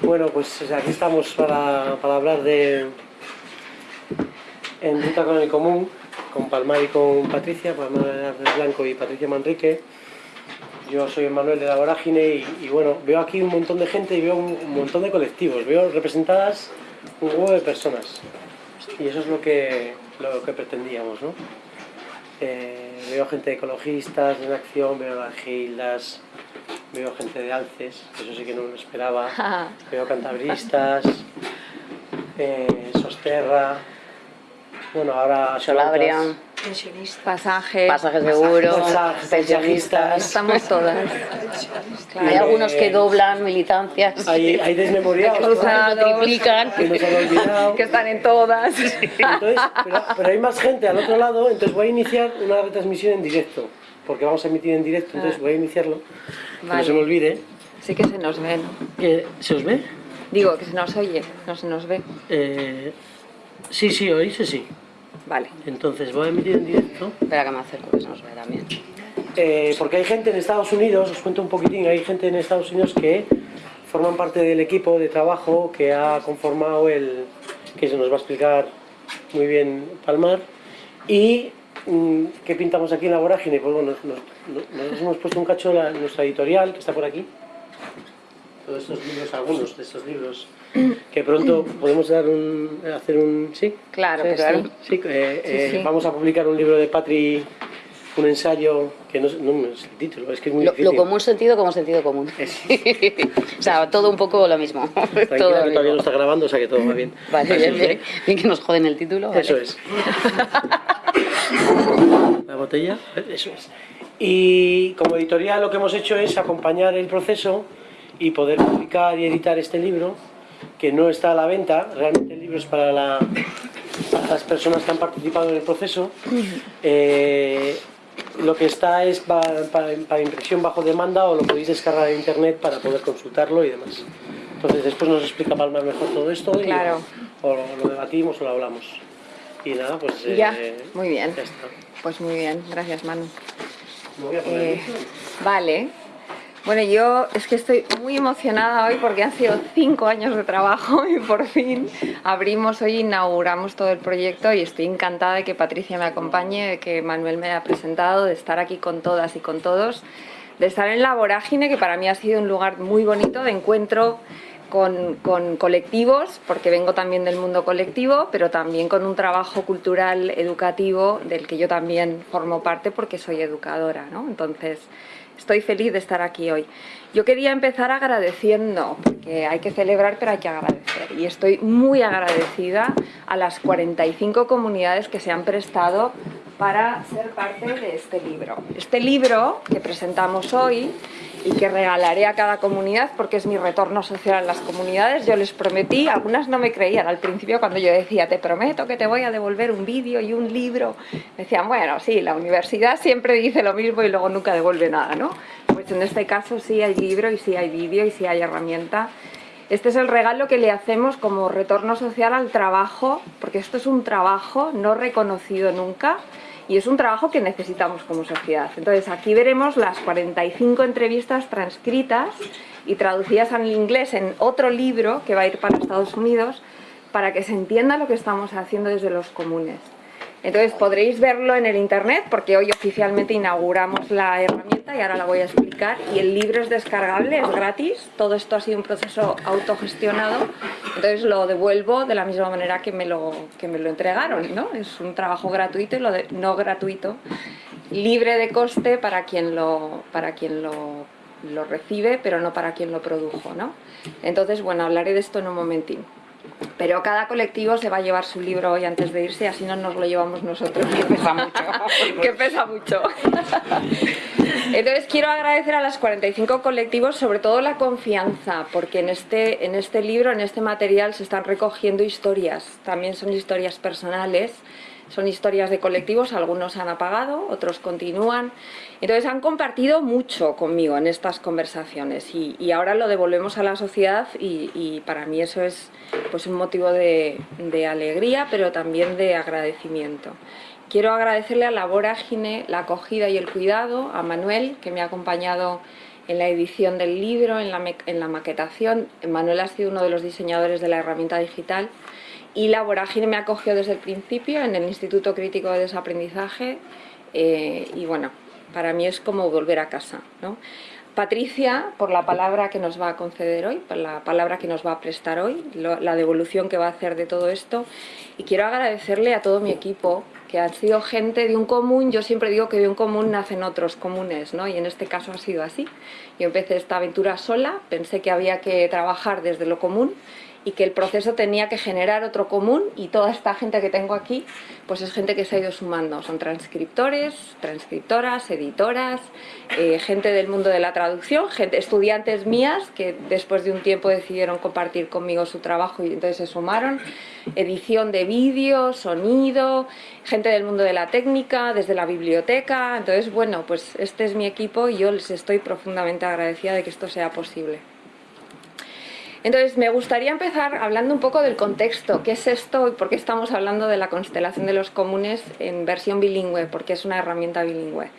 Bueno, pues aquí estamos para, para hablar de en Ruta con el Común, con Palmar y con Patricia, Palmar Blanco y Patricia Manrique. Yo soy Manuel de la Vorágine y, bueno, veo aquí un montón de gente y veo un, montón de colectivos, veo representadas un huevo de personas y eso es lo que, lo que pretendíamos, ¿no? Eh, veo gente de ecologistas en acción, veo a gildas, veo gente de alces, eso sí que no lo esperaba, veo cantabristas, eh, Sosterra, bueno, ahora... Solabria, Pensionista. Pasajes. pasajes seguros, Pasajes, pensionistas. Estamos todas. Hay algunos que doblan militancias, Hay, hay desmemoriados, que triplican. que nos han olvidado. Que están en todas. Entonces, pero, pero hay más gente al otro lado, entonces voy a iniciar una retransmisión en directo, porque vamos a emitir en directo, entonces voy a iniciarlo, que no se me olvide. Sí que se nos ve, ¿no? ¿Se os ve? Digo, que se nos oye, no se nos ve. Eh, sí, sí, oíse sí. Vale. Entonces voy a emitir en directo, Espera que me acerco, que se nos ve también. eh, porque hay gente en Estados Unidos, os cuento un poquitín, hay gente en Estados Unidos que forman parte del equipo de trabajo que ha conformado el, que se nos va a explicar muy bien Palmar, y ¿qué pintamos aquí en la vorágine? Pues bueno, nos, hemos puesto un cacho de nuestra editorial, que está por aquí, todos estos libros, algunos de estos libros, que pronto podemos dar un, hacer un, ¿sí? Claro Sí, eh, Sí, eh, sí. vamos a publicar un libro de Patri, un ensayo, que no, no me sé el título, es que es muy Lo, difícil. lo común sentido como sentido común. Es- o sea, todo un poco lo mismo. todo que todavía no mismo. está grabando, o sea que todo va bien. Vale, bien, que- bien, bien que nos joden el título. vale. Eso es. La botella, eso es. Y como editorial lo que hemos hecho es acompañar el proceso y poder publicar y editar este libro, que no está a la venta, realmente el libro es para, la- para las personas que han participado en el proceso. Eh, lo que está es pa- para, para impresión bajo demanda o lo podéis descargar en internet para poder consultarlo y demás. Entonces después nos explica Palmar mejor todo esto y Claro. o lo, lo debatimos o lo hablamos. Y nada, pues ya, eh, muy bien. ya está. Pues muy bien, gracias Manu. Eh, vale. Bueno, yo es que estoy muy emocionada hoy porque han sido cinco años de trabajo y por fin abrimos hoy, inauguramos todo el proyecto y estoy encantada de que Patricia me acompañe, de que Manuel me haya presentado, de estar aquí con todas y con todos, de estar en la vorágine, que para mí ha sido un lugar muy bonito de encuentro con, con colectivos, porque vengo también del mundo colectivo, pero también con un trabajo cultural educativo del que yo también formo parte porque soy educadora, ¿no? Entonces, estoy feliz de estar aquí hoy. Yo quería empezar agradeciendo, porque hay que celebrar, pero hay que agradecer. Y estoy muy agradecida a las 45 comunidades que se han prestado para ser parte de este libro. Este libro que presentamos hoy y que regalaré a cada comunidad porque es mi retorno social a las comunidades. Yo les prometí, algunas no me creían al principio cuando yo decía, te prometo que te voy a devolver un vídeo y un libro. Me decían, bueno, sí, la universidad siempre dice lo mismo y luego nunca devuelve nada, ¿no? Pues en este caso sí hay libro y sí hay vídeo y sí hay herramienta. Este es el regalo que le hacemos como retorno social al trabajo, porque esto es un trabajo no reconocido nunca y es un trabajo que necesitamos como sociedad. Entonces aquí veremos las 45 entrevistas transcritas y traducidas al inglés en otro libro que va a ir para Estados Unidos para que se entienda lo que estamos haciendo desde los comunes. Entonces podréis verlo en el internet porque hoy oficialmente inauguramos la herramienta y ahora la voy a explicar. Y el libro es descargable, es gratis. Todo esto ha sido un proceso autogestionado. Entonces lo devuelvo de la misma manera que me lo, que me lo entregaron. ¿no? Es un trabajo gratuito y lo de- no gratuito, libre de coste para quien lo, para quien lo, lo recibe, pero no para quien lo produjo. ¿no? Entonces, bueno, hablaré de esto en un momentín. Pero cada colectivo se va a llevar su libro hoy antes de irse, así no nos lo llevamos nosotros. Que pesa mucho. que pesa mucho. Entonces quiero agradecer a las 45 colectivos sobre todo la confianza, porque en este, en este libro, en este material se están recogiendo historias, también son historias personales, son historias de colectivos, algunos han apagado, otros continúan. Entonces han compartido mucho conmigo en estas conversaciones y, ahora lo devolvemos a la sociedad y, para mí eso es pues, un motivo de, alegría, pero también de agradecimiento. Quiero agradecerle a la vorágine, la acogida y el cuidado, a Manuel, que me ha acompañado en la edición del libro, en la maquetación. Manuel ha sido uno de los diseñadores de la herramienta digital y la Vorágine me acogió desde el principio en el Instituto Crítico de Desaprendizaje eh, y bueno, para mí es como volver a casa. ¿no? Patricia, por la palabra que nos va a conceder hoy, por la palabra que nos va a prestar hoy, la devolución que va a hacer de todo esto. Y quiero agradecerle a todo mi equipo, que han sido gente de un común. Yo siempre digo que de un común nacen otros comunes, ¿no? Y en este caso ha sido así. Yo empecé esta aventura sola, pensé que había que trabajar desde lo común y que el proceso tenía que generar otro común y toda esta gente que tengo aquí pues es gente que se ha ido sumando, son transcriptores, transcriptoras, editoras, eh, gente del mundo de la traducción, estudiantes mías que después de un tiempo decidieron compartir conmigo su trabajo y entonces se sumaron, edición de vídeo, sonido, gente del mundo de la técnica, desde la biblioteca, entonces bueno, pues este es mi equipo y yo les estoy profundamente agradecida de que esto sea posible. Entonces, me gustaría empezar hablando un poco del contexto. ¿Qué es esto y por qué estamos hablando de la constelación de los comunes en versión bilingüe? Porque es una herramienta bilingüe.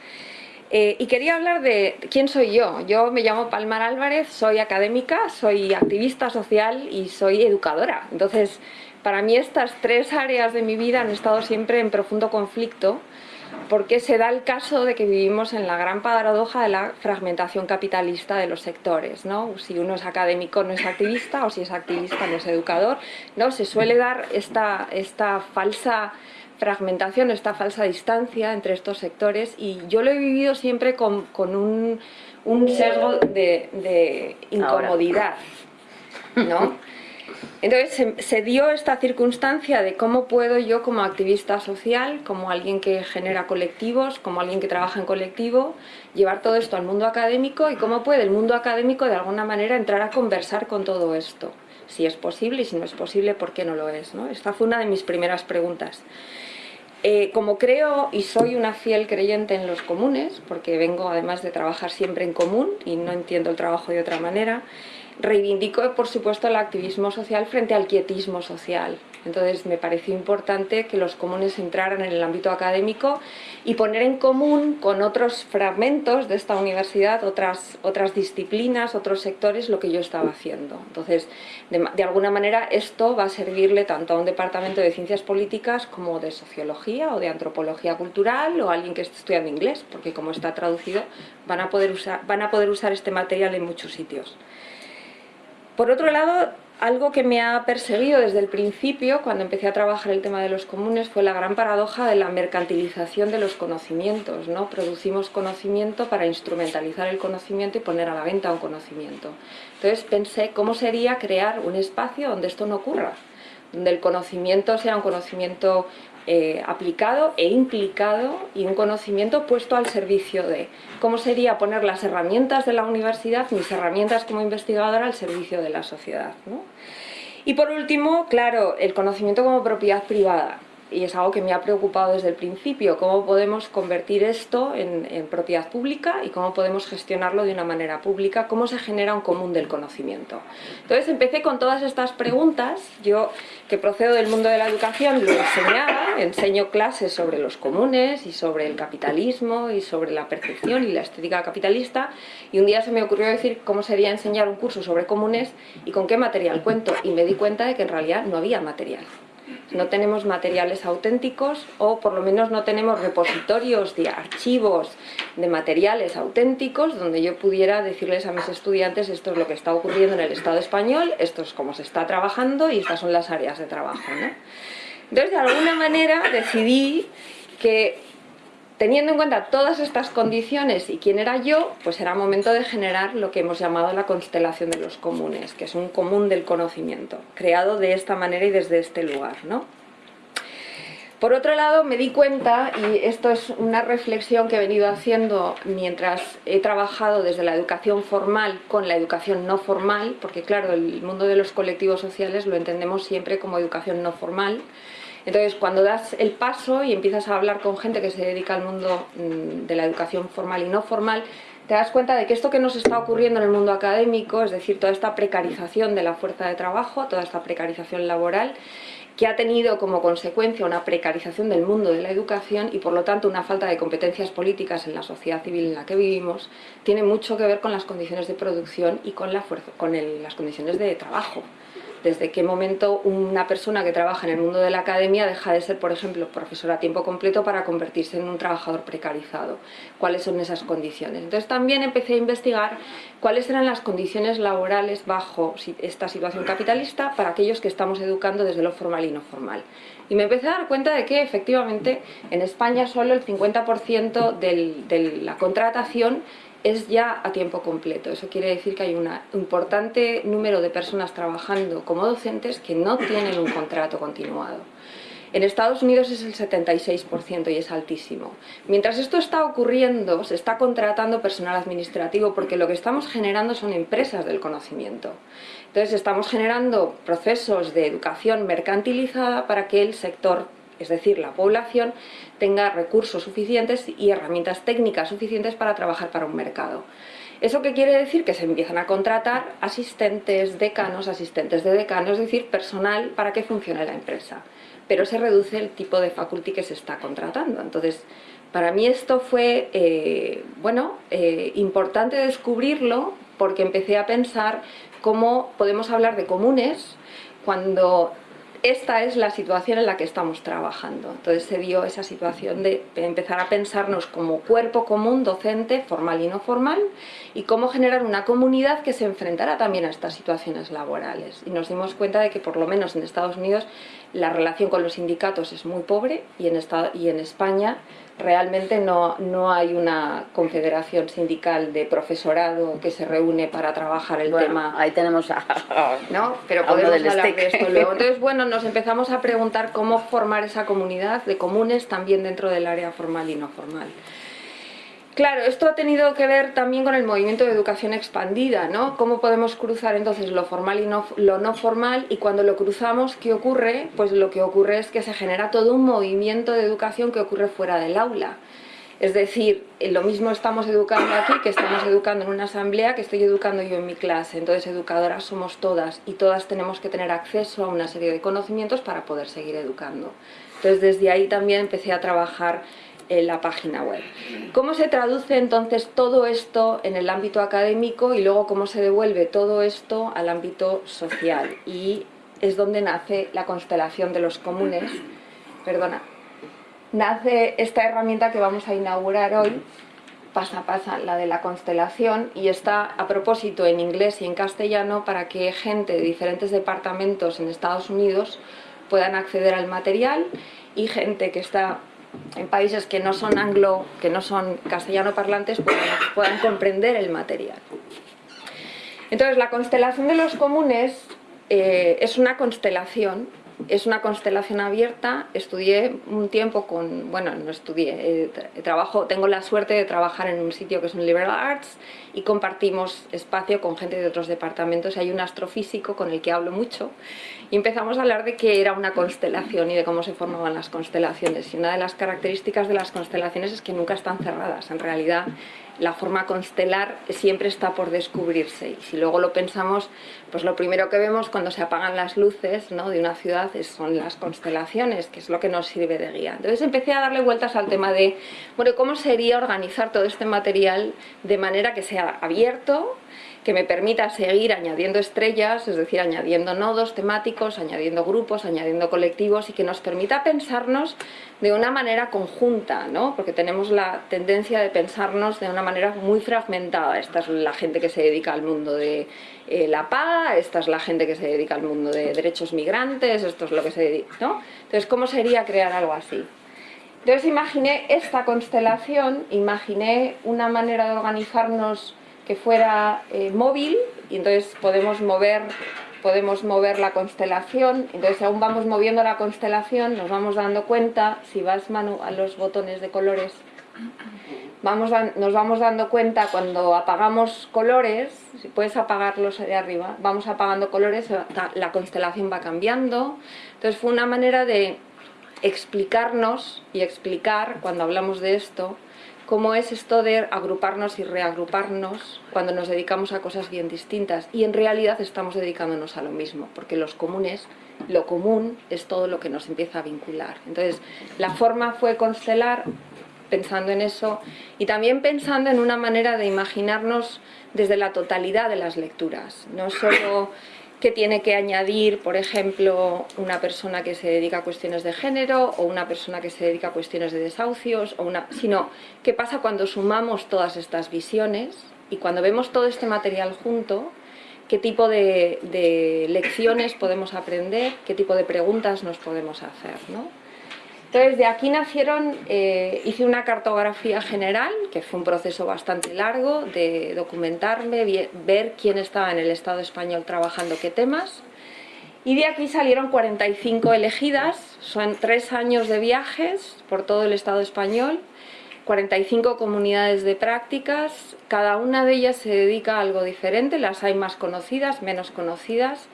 Eh, y quería hablar de quién soy yo. Yo me llamo Palmar Álvarez, soy académica, soy activista social y soy educadora. Entonces, para mí estas tres áreas de mi vida han estado siempre en profundo conflicto porque se da el caso de que vivimos en la gran paradoja de la fragmentación capitalista de los sectores. ¿no? Si uno es académico no es activista o si es activista no es educador. ¿no? Se suele dar esta, esta falsa fragmentación, esta falsa distancia entre estos sectores y yo lo he vivido siempre con, con un, un, sesgo de, de incomodidad. ¿no? Entonces se, dio esta circunstancia de cómo puedo yo como activista social, como alguien que genera colectivos, como alguien que trabaja en colectivo, llevar todo esto al mundo académico y cómo puede el mundo académico de alguna manera entrar a conversar con todo esto. Si es posible y si no es posible, ¿por qué no lo es? Esta fue una de mis primeras preguntas. Eh, como creo y soy una fiel creyente en los comunes, porque vengo además de trabajar siempre en común y no entiendo el trabajo de otra manera, Reivindico, por supuesto, el activismo social frente al quietismo social. Entonces me pareció importante que los comunes entraran en el ámbito académico y poner en común con otros fragmentos de esta universidad, otras, disciplinas, otros sectores, lo que yo estaba haciendo. Entonces, de, alguna manera, esto va a servirle tanto a un departamento de ciencias políticas como de sociología o de antropología cultural o a alguien que esté estudiando inglés, porque como está traducido, van a poder usar este material en muchos sitios. Por otro lado, algo que me ha perseguido desde el principio, cuando empecé a trabajar el tema de los comunes, fue la gran paradoja de la mercantilización de los conocimientos. ¿no? Producimos conocimiento para instrumentalizar el conocimiento y poner a la venta un conocimiento. Entonces pensé cómo sería crear un espacio donde esto no ocurra, donde el conocimiento sea un conocimiento eh, aplicado e implicado y un conocimiento puesto al servicio de cómo sería poner las herramientas de la universidad, mis herramientas como investigadora al servicio de la sociedad. Y por último, claro, el conocimiento como propiedad privada y es algo que me ha preocupado desde el principio, cómo podemos convertir esto en, propiedad pública y cómo podemos gestionarlo de una manera pública, cómo se genera un común del conocimiento. Entonces empecé con todas estas preguntas, yo que procedo del mundo de la educación lo enseñaba, enseño clases sobre los comunes y sobre el capitalismo y sobre la percepción y la estética capitalista y un día se me ocurrió decir cómo sería enseñar un curso sobre comunes y con qué material cuento y me di cuenta de que en realidad no había material no tenemos materiales auténticos o por lo menos no tenemos repositorios de archivos de materiales auténticos donde yo pudiera decirles a mis estudiantes esto es lo que está ocurriendo en el Estado español, esto es cómo se está trabajando y estas son las áreas de trabajo. Entonces, de alguna manera decidí que Teniendo en cuenta todas estas condiciones y quién era yo, pues era momento de generar lo que hemos llamado la constelación de los comunes, que es un común del conocimiento, creado de esta manera y desde este lugar. ¿no? Por otro lado, me di cuenta, y esto es una reflexión que he venido haciendo mientras he trabajado desde la educación formal con la educación no formal, porque claro, el mundo de los colectivos sociales lo entendemos siempre como educación no formal, entonces, cuando das el paso y empiezas a hablar con gente que se dedica al mundo mm, de la educación formal y no formal, te das cuenta de que esto que nos está ocurriendo en el mundo académico, es decir, toda esta precarización de la fuerza de trabajo, toda esta precarización laboral, que ha tenido como consecuencia una precarización del mundo de la educación y por lo tanto una falta de competencias políticas en la sociedad civil en la que vivimos, tiene mucho que ver con las condiciones de producción y con, las condiciones de trabajo desde qué momento una persona que trabaja en el mundo de la academia deja de ser, por ejemplo, profesor a tiempo completo para convertirse en un trabajador precarizado. ¿Cuáles son esas condiciones? Entonces también empecé a investigar cuáles eran las condiciones laborales bajo esta situación capitalista para aquellos que estamos educando desde lo formal y no formal. Y me empecé a dar cuenta de que efectivamente en España solo el 50% de la contratación es ya a tiempo completo. Eso quiere decir que hay un importante número de personas trabajando como docentes que no tienen un contrato continuado. En Estados Unidos es el 76% y es altísimo. Mientras esto está ocurriendo, se está contratando personal administrativo porque lo que estamos generando son empresas del conocimiento. Entonces estamos generando procesos de educación mercantilizada para que el sector es decir, la población tenga recursos suficientes y herramientas técnicas suficientes para trabajar para un mercado. ¿Eso qué quiere decir? Que se empiezan a contratar asistentes, decanos, asistentes de decanos, es decir, personal para que funcione la empresa. Pero se reduce el tipo de faculty que se está contratando. Entonces, para mí esto fue, eh, bueno, eh, importante descubrirlo porque empecé a pensar cómo podemos hablar de comunes cuando esta es la situación en la que estamos trabajando. Entonces se dio esa situación de empezar a pensarnos como cuerpo común docente, formal y no formal, y cómo generar una comunidad que se enfrentara también a estas situaciones laborales. Y nos dimos cuenta de que por lo menos en Estados Unidos la relación con los sindicatos es muy pobre y en, y en España realmente no, no hay una confederación sindical de profesorado que se reúne para trabajar el tema. Ahí tenemos a, ¿no? Pero podemos hablar de esto luego. Entonces, bueno, nos empezamos a preguntar cómo formar esa comunidad de comunes también dentro del área formal y no formal. Claro, esto ha tenido que ver también con el movimiento de educación expandida, ¿no? Cómo podemos cruzar entonces lo formal y lo no formal y cuando lo cruzamos, ¿qué ocurre? Pues lo que ocurre es que se genera todo un movimiento de educación que ocurre fuera del aula. Es decir, eh, lo mismo estamos educando aquí que estamos educando en una asamblea que estoy educando yo en mi clase. Entonces, educadoras somos todas y todas tenemos que tener acceso a una serie de conocimientos para poder seguir educando. Entonces, desde ahí también empecé a trabajar en la página web. ¿Cómo se traduce entonces todo esto en el ámbito académico y luego cómo se devuelve todo esto al ámbito social? Y es donde nace la constelación de los comunes, perdona, nace esta herramienta que vamos a inaugurar hoy, pasa pasa, la de la constelación, y está a propósito en inglés y en castellano para que gente de diferentes departamentos en Estados Unidos puedan acceder al material y gente que está en países que no son anglo, que no son castellano parlantes, puedan, comprender el material. Entonces, la constelación de los comunes eh, es una constelación es una constelación abierta, estudié un tiempo con, bueno, no estudié, eh, trabajo, tengo la suerte de trabajar en un sitio que es un Liberal Arts y compartimos espacio con gente de otros departamentos, hay un astrofísico con el que hablo mucho y empezamos a hablar de qué era una constelación y de cómo se formaban las constelaciones y una de las características de las constelaciones es que nunca están cerradas, en realidad la forma constelar siempre está por descubrirse y si luego lo pensamos, pues lo primero que vemos cuando se apagan las luces ¿no? de una ciudad son las constelaciones, que es lo que nos sirve de guía. Entonces empecé a darle vueltas al tema de, bueno, ¿cómo sería organizar todo este material de manera que sea abierto, que me permita seguir añadiendo estrellas, es decir, añadiendo nodos temáticos, añadiendo grupos, añadiendo colectivos y que nos permita pensarnos de una manera conjunta, ¿no? porque tenemos la tendencia de pensarnos de una manera muy fragmentada. Esta es la gente que se dedica al mundo de eh, la paz, esta es la gente que se dedica al mundo de derechos migrantes, esto es lo que se dedica. ¿no? Entonces, ¿cómo sería crear algo así? Entonces imaginé esta constelación, imaginé una manera de organizarnos que fuera eh, móvil y entonces podemos mover podemos mover la constelación, entonces aún vamos moviendo la constelación, nos vamos dando cuenta, si vas mano a los botones de colores, vamos nos vamos dando cuenta cuando apagamos colores, si puedes apagarlos de arriba, vamos apagando colores, la constelación va cambiando, entonces fue una manera de explicarnos y explicar, cuando hablamos de esto, cómo es esto de agruparnos y reagruparnos cuando nos dedicamos a cosas bien distintas y en realidad estamos dedicándonos a lo mismo, porque los comunes, lo común es todo lo que nos empieza a vincular. Entonces, la forma fue constelar pensando en eso y también pensando en una manera de imaginarnos desde la totalidad de las lecturas, no solo qué tiene que añadir, por ejemplo, una persona que se dedica a cuestiones de género o una persona que se dedica a cuestiones de desahucios, o una, sino qué pasa cuando sumamos todas estas visiones y cuando vemos todo este material junto, qué tipo de, de lecciones podemos aprender, qué tipo de preguntas nos podemos hacer. ¿no? Entonces, de aquí nacieron, eh, hice una cartografía general, que fue un proceso bastante largo de documentarme, ver quién estaba en el Estado español trabajando qué temas. Y de aquí salieron 45 elegidas, son tres años de viajes por todo el Estado español, 45 comunidades de prácticas, cada una de ellas se dedica a algo diferente, las hay más conocidas, menos conocidas,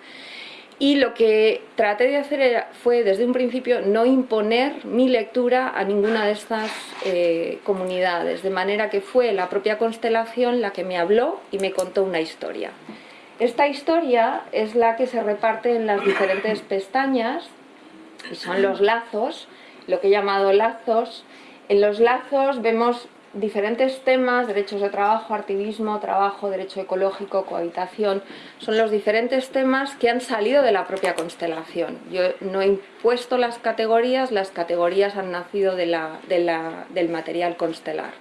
y lo que traté de hacer fue desde un principio no imponer mi lectura a ninguna de estas eh, comunidades, de manera que fue la propia constelación la que me habló y me contó una historia. Esta historia es la que se reparte en las diferentes pestañas, y son los lazos, lo que he llamado lazos. En los lazos vemos diferentes temas, derechos de trabajo, activismo, trabajo, derecho ecológico, cohabitación, son los diferentes temas que han salido de la propia constelación. Yo no he impuesto las categorías, las categorías han nacido de la, del material constelar.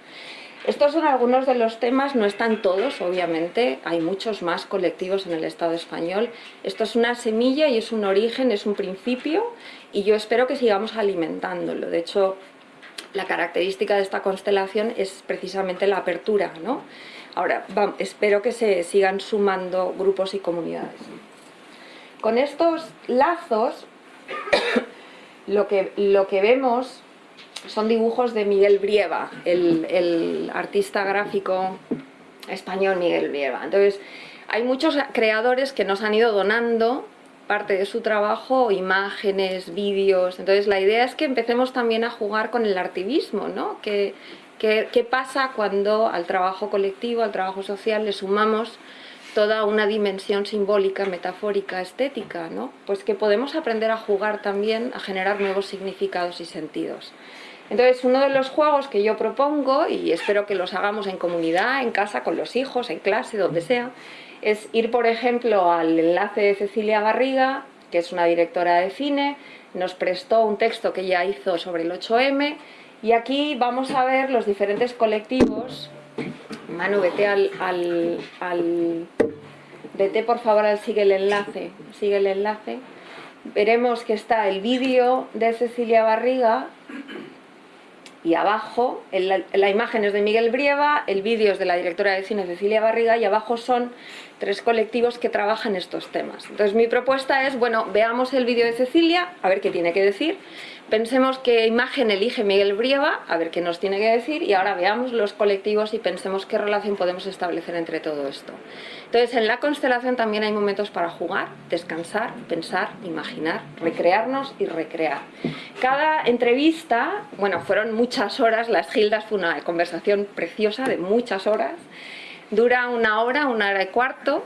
Estos son algunos de los temas, no están todos, obviamente, hay muchos más colectivos en el Estado español. Esto es una semilla y es un origen, es un principio, y yo espero que sigamos alimentándolo. De hecho, la característica de esta constelación es precisamente la apertura, ¿no? Ahora, espero que se sigan sumando grupos y comunidades. Con estos lazos, lo, que, lo que vemos son dibujos de Miguel Brieva, el, el artista gráfico español Miguel Brieva. Entonces, hay muchos creadores que nos han ido donando parte de su trabajo, imágenes, vídeos. Entonces la idea es que empecemos también a jugar con el artivismo, ¿no? ¿Qué, qué, pasa cuando al trabajo colectivo, al trabajo social le sumamos toda una dimensión simbólica, metafórica, estética, ¿no? Pues que podemos aprender a jugar también, a generar nuevos significados y sentidos. Entonces, uno de los juegos que yo propongo, y espero que los hagamos en comunidad, en casa, con los hijos, en clase, donde sea, es ir, por ejemplo, al enlace de Cecilia Barriga, que es una directora de cine, nos prestó un texto que ella hizo sobre el 8M, y aquí vamos a ver los diferentes colectivos. Manu, vete al, al, vete por favor al sigue el enlace, sigue el enlace. Veremos que está el vídeo de Cecilia Barriga y abajo, la, imagen es de Miguel Brieva, el vídeo es de la directora de cine Cecilia Barriga y abajo son tres colectivos que trabajan estos temas. Entonces mi propuesta es, bueno, veamos el vídeo de Cecilia, a ver qué tiene que decir, pensemos qué imagen elige Miguel Brieva, a ver qué nos tiene que decir y ahora veamos los colectivos y pensemos qué relación podemos establecer entre todo esto. Entonces en la constelación también hay momentos para jugar, descansar, pensar, imaginar, recrearnos y recrear. Cada entrevista, bueno, fueron muchas horas, las Gildas fue una conversación preciosa de muchas horas, dura una hora, una hora y cuarto,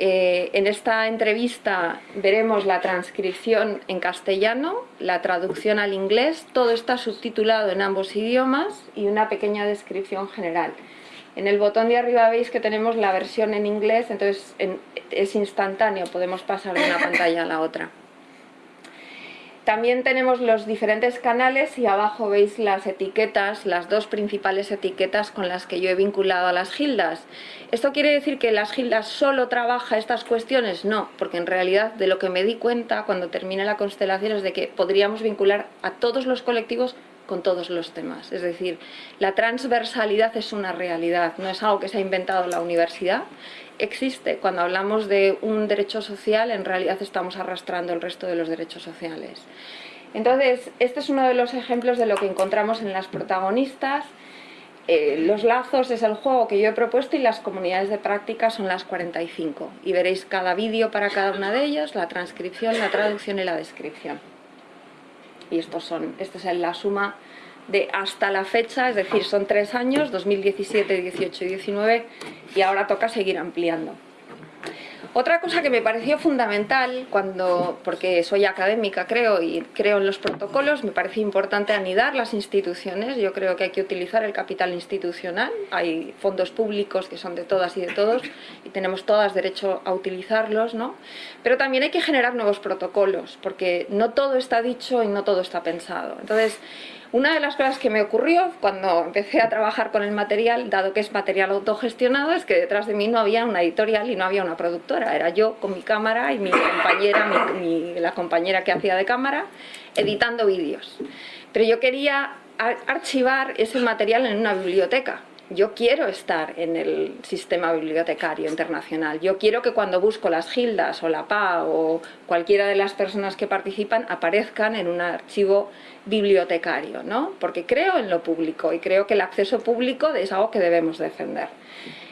eh, en esta entrevista veremos la transcripción en castellano, la traducción al inglés, todo está subtitulado en ambos idiomas y una pequeña descripción general. En el botón de arriba veis que tenemos la versión en inglés, entonces es instantáneo, podemos pasar de una pantalla a la otra. También tenemos los diferentes canales y abajo veis las etiquetas, las dos principales etiquetas con las que yo he vinculado a las gildas. ¿Esto quiere decir que las gildas solo trabaja estas cuestiones? No, porque en realidad de lo que me di cuenta cuando terminé la constelación es de que podríamos vincular a todos los colectivos con todos los temas. Es decir, la transversalidad es una realidad, no es algo que se ha inventado la universidad, existe. Cuando hablamos de un derecho social, en realidad estamos arrastrando el resto de los derechos sociales. Entonces, este es uno de los ejemplos de lo que encontramos en las protagonistas. Eh, los lazos es el juego que yo he propuesto y las comunidades de práctica son las 45. Y veréis cada vídeo para cada una de ellas, la transcripción, la traducción y la descripción. Y estos son, esta es la suma de hasta la fecha, es decir, son tres años, 2017, 18 y 19, y ahora toca seguir ampliando. Otra cosa que me pareció fundamental, cuando, porque soy académica creo y creo en los protocolos, me parece importante anidar las instituciones, yo creo que hay que utilizar el capital institucional, hay fondos públicos que son de todas y de todos y tenemos todas derecho a utilizarlos, ¿no? pero también hay que generar nuevos protocolos, porque no todo está dicho y no todo está pensado. Entonces, una de las cosas que me ocurrió cuando empecé a trabajar con el material, dado que es material autogestionado, es que detrás de mí no había una editorial y no había una productora. Era yo con mi cámara y mi compañera, la compañera que hacía de cámara, editando vídeos. Pero yo quería archivar ese material en una biblioteca yo quiero estar en el sistema bibliotecario internacional. Yo quiero que cuando busco las Gildas o la PA o cualquiera de las personas que participan aparezcan en un archivo bibliotecario, ¿no? Porque creo en lo público y creo que el acceso público es algo que debemos defender.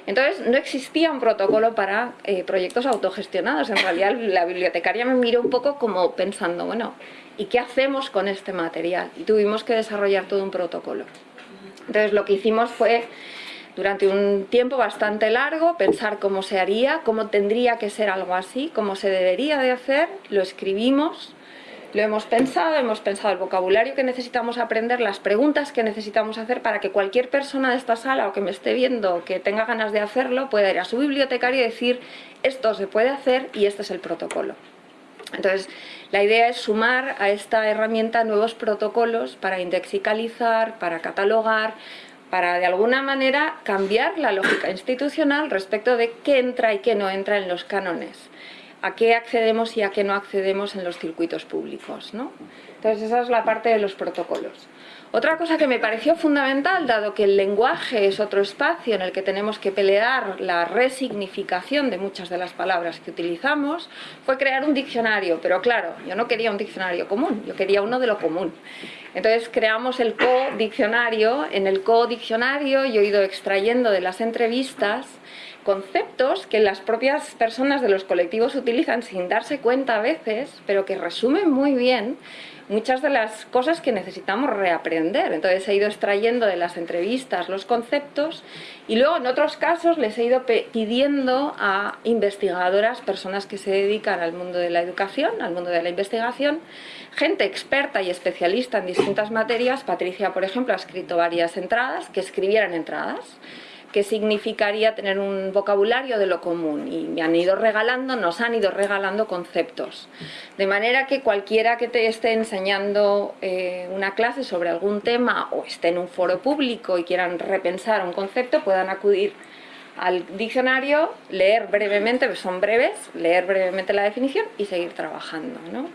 Entonces, no existía un protocolo para eh, proyectos autogestionados. En realidad, la bibliotecaria me miró un poco como pensando, bueno, ¿y qué hacemos con este material? Y tuvimos que desarrollar todo un protocolo. Entonces lo que hicimos fue, durante un tiempo bastante largo, pensar cómo se haría, cómo tendría que ser algo así, cómo se debería de hacer, lo escribimos, lo hemos pensado, hemos pensado el vocabulario que necesitamos aprender, las preguntas que necesitamos hacer para que cualquier persona de esta sala o que me esté viendo que tenga ganas de hacerlo pueda ir a su bibliotecario y decir esto se puede hacer y este es el protocolo. Entonces, la idea es sumar a esta herramienta nuevos protocolos para indexicalizar, para catalogar, para de alguna manera cambiar la lógica institucional respecto de qué entra y qué no entra en los cánones, a qué accedemos y a qué no accedemos en los circuitos públicos. ¿no? Entonces esa es la parte de los protocolos. Otra cosa que me pareció fundamental, dado que el lenguaje es otro espacio en el que tenemos que pelear la resignificación de muchas de las palabras que utilizamos, fue crear un diccionario. Pero claro, yo no quería un diccionario común, yo quería uno de lo común. Entonces creamos el co-diccionario. En el co-diccionario yo he ido extrayendo de las entrevistas conceptos que las propias personas de los colectivos utilizan sin darse cuenta a veces, pero que resumen muy bien muchas de las cosas que necesitamos reaprender. Entonces he ido extrayendo de las entrevistas los conceptos y luego en otros casos les he ido pidiendo a investigadoras, personas que se dedican al mundo de la educación, al mundo de la investigación, gente experta y especialista en distintas materias. Patricia, por ejemplo, ha escrito varias entradas, que escribieran entradas qué significaría tener un vocabulario de lo común y me han ido regalando, nos han ido regalando conceptos. De manera que cualquiera que te esté enseñando eh, una clase sobre algún tema o esté en un foro público y quieran repensar un concepto puedan acudir al diccionario, leer brevemente, son breves, leer brevemente la definición y seguir trabajando. ¿no?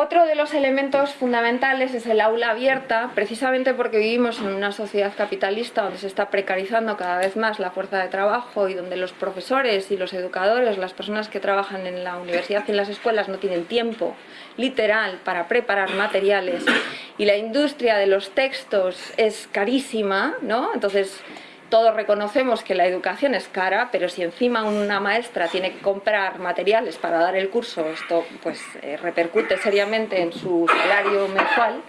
Otro de los elementos fundamentales es el aula abierta, precisamente porque vivimos en una sociedad capitalista donde se está precarizando cada vez más la fuerza de trabajo y donde los profesores y los educadores, las personas que trabajan en la universidad y en las escuelas no tienen tiempo literal para preparar materiales y la industria de los textos es carísima, ¿no? Entonces todos reconocemos que la educación es cara, pero si encima una maestra tiene que comprar materiales para dar el curso, esto pues eh, repercute seriamente en su salario mensual,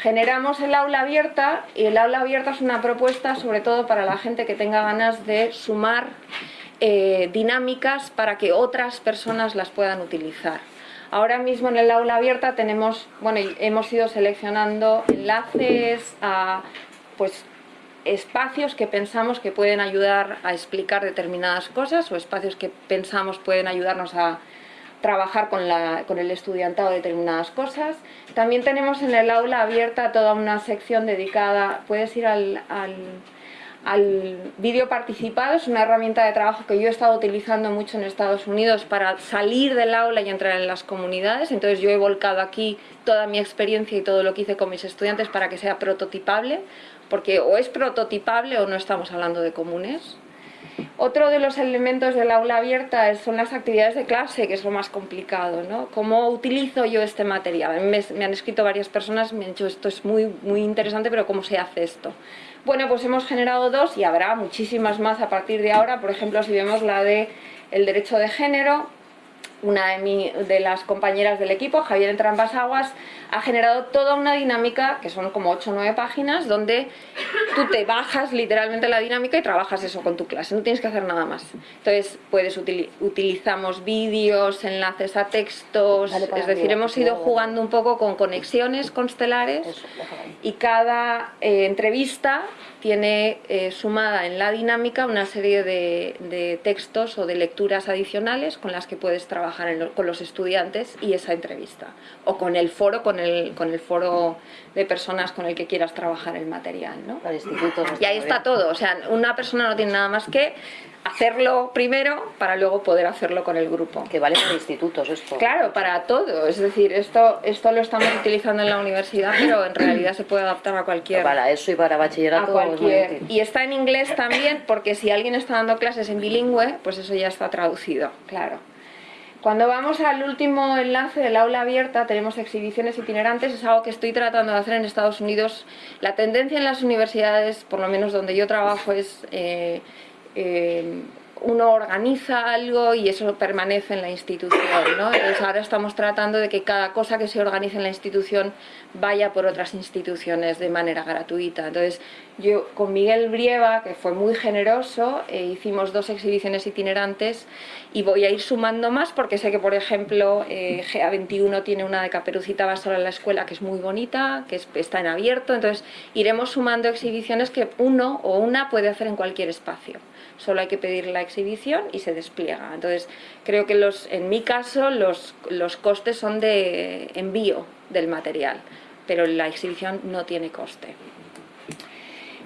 generamos el aula abierta y el aula abierta es una propuesta sobre todo para la gente que tenga ganas de sumar eh, dinámicas para que otras personas las puedan utilizar. Ahora mismo en el aula abierta tenemos, bueno, hemos ido seleccionando enlaces a pues espacios que pensamos que pueden ayudar a explicar determinadas cosas o espacios que pensamos pueden ayudarnos a trabajar con, la, con el estudiantado determinadas cosas. También tenemos en el aula abierta toda una sección dedicada, puedes ir al, al, al vídeo participado, es una herramienta de trabajo que yo he estado utilizando mucho en Estados Unidos para salir del aula y entrar en las comunidades, entonces yo he volcado aquí toda mi experiencia y todo lo que hice con mis estudiantes para que sea prototipable, porque o es prototipable o no estamos hablando de comunes. Otro de los elementos del aula abierta son las actividades de clase, que es lo más complicado, ¿no? ¿Cómo utilizo yo este material? Me, me han escrito varias personas, me han dicho esto es muy, muy interesante, pero ¿cómo se hace esto? Bueno, pues hemos generado dos y habrá muchísimas más a partir de ahora. Por ejemplo, si vemos la de el derecho de género, una de, mi, de las compañeras del equipo, Javier Entrambas Aguas, ha generado toda una dinámica, que son como 8 o 9 páginas, donde tú te bajas literalmente la dinámica y trabajas eso con tu clase, no tienes que hacer nada más. Entonces, puedes utilizamos vídeos, enlaces a textos, es decir, hemos ido jugando un poco con conexiones constelares y cada eh, entrevista tiene eh, sumada en la dinámica una serie de, textos o de lecturas adicionales con las que puedes trabajar con los estudiantes y esa entrevista. O con el foro, con el, con el foro de personas con el que quieras trabajar el material. ¿no? y ahí está todo. O sea, una persona no tiene nada más que hacerlo primero para luego poder hacerlo con el grupo. Que vale para institutos esto. Claro, para todo. Es decir, esto, esto lo estamos utilizando en la universidad, pero en realidad se puede adaptar a cualquier... Para eso y para bachillerato. cualquier. Y está en inglés también, porque si alguien está dando clases en bilingüe, pues eso ya está traducido, claro. Cuando vamos al último enlace del aula abierta, tenemos exhibiciones itinerantes, es algo que estoy tratando de hacer en Estados Unidos. La tendencia en las universidades, por lo menos donde yo trabajo, es eh, eh, uno organiza algo y eso permanece en la institución, ¿no? Entonces ahora estamos tratando de que cada cosa que se organice en la institución vaya por otras instituciones de manera gratuita. Entonces yo con Miguel Brieva, que fue muy generoso, eh, hicimos dos exhibiciones itinerantes y voy a ir sumando más porque sé que, por ejemplo, eh, GA21 tiene una de Caperucita va sola en la escuela que es muy bonita, que está en abierto, entonces iremos sumando exhibiciones que uno o una puede hacer en cualquier espacio. Solo hay que pedir la exhibición y se despliega. Entonces, creo que los, en mi caso los, los costes son de envío del material, pero la exhibición no tiene coste.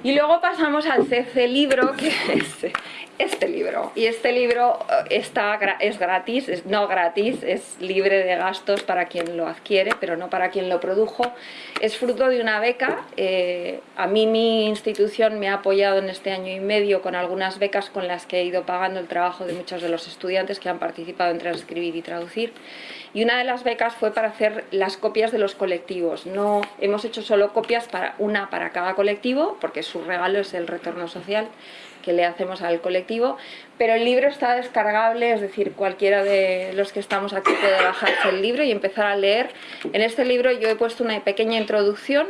Y luego pasamos al CC libro, que es este libro. Y este libro eh, está, es gratis, no gratis, es libre de gastos para quien lo adquiere, pero no para quien lo produjo. Es fruto de una beca. Eh, a mí mi institución me ha apoyado en este año y medio con algunas becas con las que he ido pagando el trabajo de muchos de los estudiantes que han participado en transcribir y traducir y una de las becas fue para hacer las copias de los colectivos. No hemos hecho solo copias para una para cada colectivo, porque su regalo es el retorno social que le hacemos al colectivo, pero el libro está descargable, es decir, cualquiera de los que estamos aquí puede bajarse el libro y empezar a leer. En este libro yo he puesto una pequeña introducción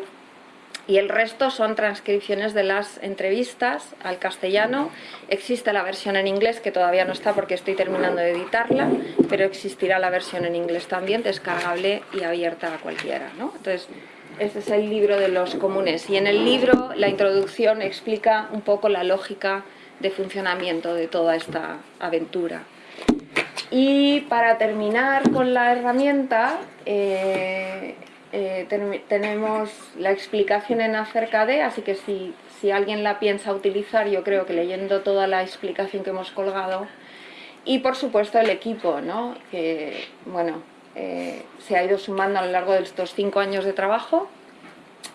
y el resto son transcripciones de las entrevistas al castellano. Existe la versión en inglés, que todavía no está porque estoy terminando de editarla, pero existirá la versión en inglés también, descargable y abierta a cualquiera. ¿no? Entonces, este es el libro de los comunes y en el libro la introducción explica un poco la lógica de funcionamiento de toda esta aventura. Y para terminar con la herramienta, eh, eh, tenemos la explicación en acerca de, así que si, si, alguien la piensa utilizar, yo creo que leyendo toda la explicación que hemos colgado, y por supuesto el equipo, ¿no? que bueno, eh, se ha ido sumando a lo largo de estos cinco años de trabajo,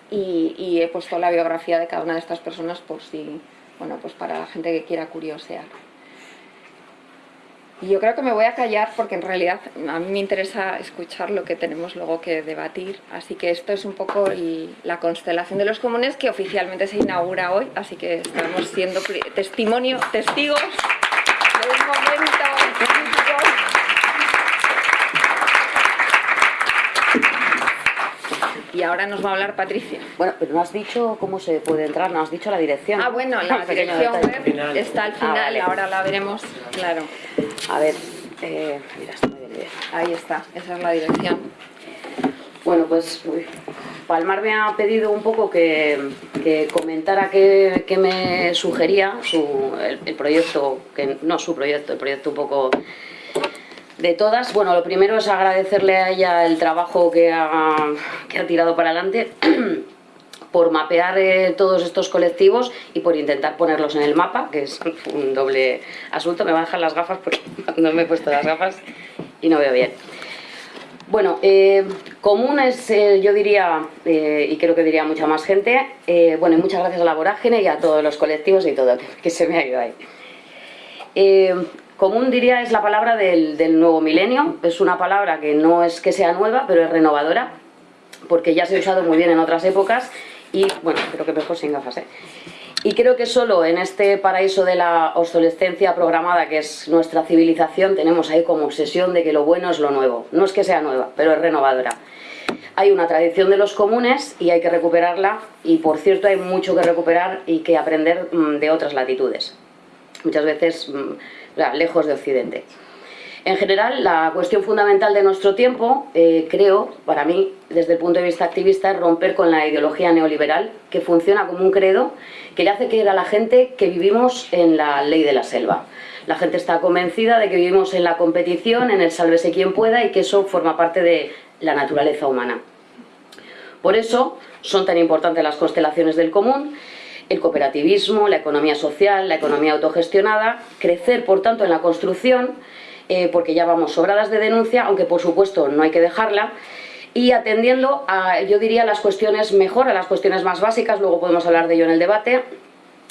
y, y, he puesto la biografía de cada una de estas personas por si, bueno, pues para la gente que quiera curiosear. Y yo creo que me voy a callar porque en realidad a mí me interesa escuchar lo que tenemos luego que debatir. Así que esto es un poco la constelación de los comunes que oficialmente se inaugura hoy. Así que estamos siendo testimonio, testigos de un momento Y ahora nos va a hablar Patricia. Bueno, pero no has dicho cómo se puede entrar, no has dicho la dirección. Ah, bueno, la dirección web está al ah, final, y ahora la veremos, claro. A ver, eh, mira, está bien, bien. Ahí está, esa es la dirección. Bueno, pues Palmar me ha pedido un poco que, comentara qué, me sugería su, el, proyecto, que no su proyecto, el proyecto un poco de todas. Bueno, lo primero es agradecerle a ella el trabajo que ha, que ha tirado para adelante por mapear eh, todos estos colectivos y por intentar ponerlos en el mapa, que es un doble asunto. Me van a dejar las gafas porque no me he puesto las gafas y no veo bien. Bueno, eh, común es, eh, yo diría, y creo que diría mucha más gente, bueno, y muchas gracias a la vorágine y a todos los colectivos y todo, que, se me ha ido ahí. Común diría es la palabra del, del nuevo milenio, es una palabra que no es que sea nueva, pero es renovadora, porque ya se ha usado muy bien en otras épocas y bueno, creo que mejor sin gafas, ¿eh? Y creo que solo en este paraíso de la obsolescencia programada, que es nuestra civilización, tenemos ahí como obsesión de que lo bueno es lo nuevo. No es que sea nueva, pero es renovadora. Hay una tradición de los comunes y hay que recuperarla y por cierto hay mucho que recuperar y que aprender mm, de otras latitudes. Muchas veces mm, lejos de Occidente. En general, la cuestión fundamental de nuestro tiempo, eh, creo, para mí, desde el punto de vista activista, es romper con la ideología neoliberal, que funciona como un credo, que le hace creer a la gente que vivimos en la ley de la selva. La gente está convencida de que vivimos en la competición, en el sálvese quien pueda, y que eso forma parte de la naturaleza humana. Por eso son tan importantes las constelaciones del común, el cooperativismo, la economía social, la economía autogestionada, crecer, por tanto, en la construcción, eh, porque ya vamos sobradas de denuncia, aunque por supuesto no hay que dejarla, y atendiendo a, yo diría, las cuestiones mejor, a las cuestiones más básicas, luego podemos hablar de ello en el debate,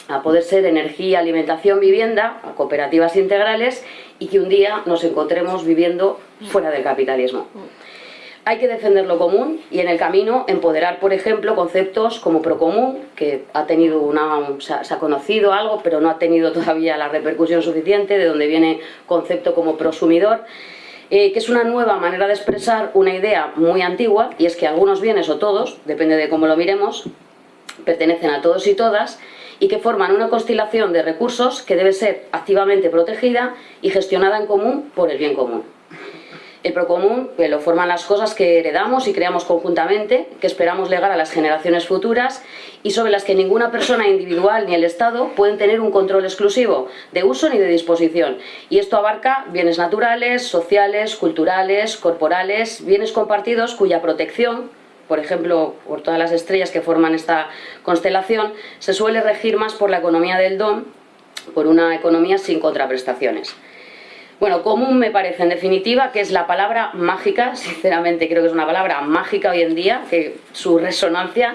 a poder ser energía, alimentación, vivienda, a cooperativas integrales y que un día nos encontremos viviendo fuera del capitalismo. Hay que defender lo común y en el camino empoderar, por ejemplo, conceptos como procomún, que ha tenido una, se ha conocido algo, pero no ha tenido todavía la repercusión suficiente, de donde viene concepto como prosumidor, eh, que es una nueva manera de expresar una idea muy antigua, y es que algunos bienes o todos, depende de cómo lo miremos, pertenecen a todos y todas, y que forman una constelación de recursos que debe ser activamente protegida y gestionada en común por el bien común. El procomún que lo forman las cosas que heredamos y creamos conjuntamente, que esperamos legar a las generaciones futuras y sobre las que ninguna persona individual ni el Estado pueden tener un control exclusivo de uso ni de disposición. Y esto abarca bienes naturales, sociales, culturales, corporales, bienes compartidos cuya protección, por ejemplo, por todas las estrellas que forman esta constelación, se suele regir más por la economía del don, por una economía sin contraprestaciones. Bueno, común me parece en definitiva que es la palabra mágica, sinceramente creo que es una palabra mágica hoy en día, que su resonancia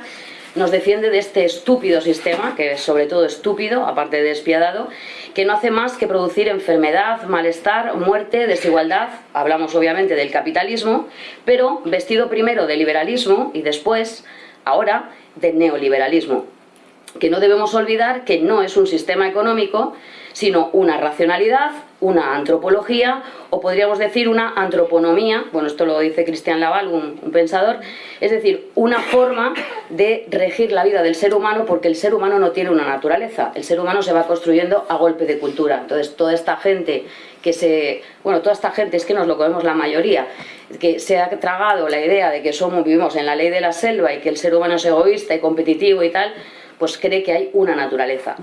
nos defiende de este estúpido sistema, que es sobre todo estúpido, aparte de despiadado, que no hace más que producir enfermedad, malestar, muerte, desigualdad, hablamos obviamente del capitalismo, pero vestido primero de liberalismo y después, ahora, de neoliberalismo. Que no debemos olvidar que no es un sistema económico, sino una racionalidad, una antropología o podríamos decir una antroponomía, bueno esto lo dice Cristian Laval, un, pensador, es decir, una forma de regir la vida del ser humano porque el ser humano no tiene una naturaleza, el ser humano se va construyendo a golpe de cultura, entonces toda esta gente que se, bueno toda esta gente es que nos lo comemos la mayoría, que se ha tragado la idea de que somos, vivimos en la ley de la selva y que el ser humano es egoísta y competitivo y tal, pues cree que hay una naturaleza.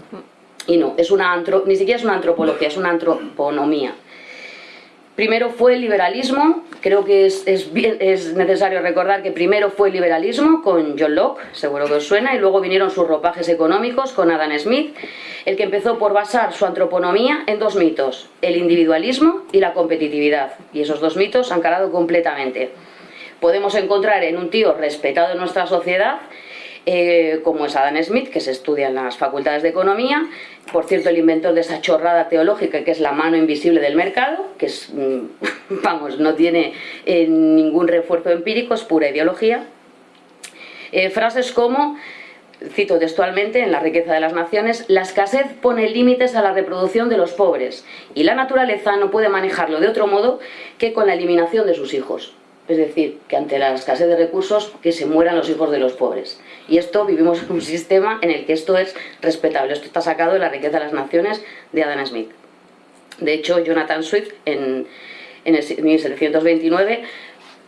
Y no, es una antro, ni siquiera es una antropología, es una antroponomía. Primero fue el liberalismo, creo que es, es, es, necesario recordar que primero fue el liberalismo con John Locke, seguro que os suena, y luego vinieron sus ropajes económicos con Adam Smith, el que empezó por basar su antroponomía en dos mitos, el individualismo y la competitividad, y esos dos mitos han calado completamente. Podemos encontrar en un tío respetado en nuestra sociedad eh, como es Adam Smith, que se estudia en las facultades de economía, por cierto el inventor de esa chorrada teológica que es la mano invisible del mercado, que es, mm, vamos, no tiene eh, ningún refuerzo empírico, es pura ideología. Eh, frases como, cito textualmente en La riqueza de las naciones, la escasez pone límites a la reproducción de los pobres y la naturaleza no puede manejarlo de otro modo que con la eliminación de sus hijos. Es decir, que ante la escasez de recursos, que se mueran los hijos de los pobres. Y esto, vivimos en un sistema en el que esto es respetable. Esto está sacado de la riqueza de las naciones de Adam Smith. De hecho, Jonathan Swift, en, en el 1729,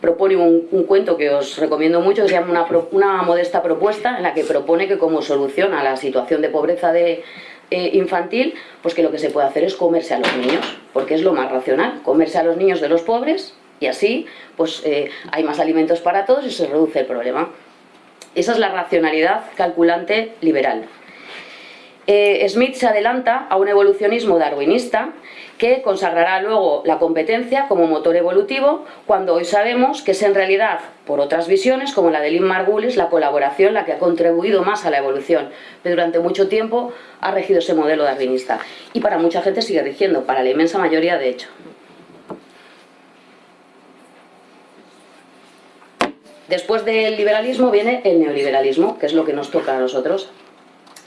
propone un, cuento que os recomiendo mucho, que se llama una, una, modesta propuesta, en la que propone que como solución a la situación de pobreza de, eh, infantil, pues que lo que se puede hacer es comerse a los niños, porque es lo más racional, comerse a los niños de los pobres y así pues eh, hay más alimentos para todos y se reduce el problema. Esa es la racionalidad calculante liberal. Eh, Smith se adelanta a un evolucionismo darwinista que consagrará luego la competencia como motor evolutivo cuando hoy sabemos que es en realidad, por otras visiones como la de Lynn Margulis, la colaboración la que ha contribuido más a la evolución, pero durante mucho tiempo ha regido ese modelo darwinista y para mucha gente sigue rigiendo, para la inmensa mayoría de hecho. Después del liberalismo viene el neoliberalismo, que es lo que nos toca a nosotros.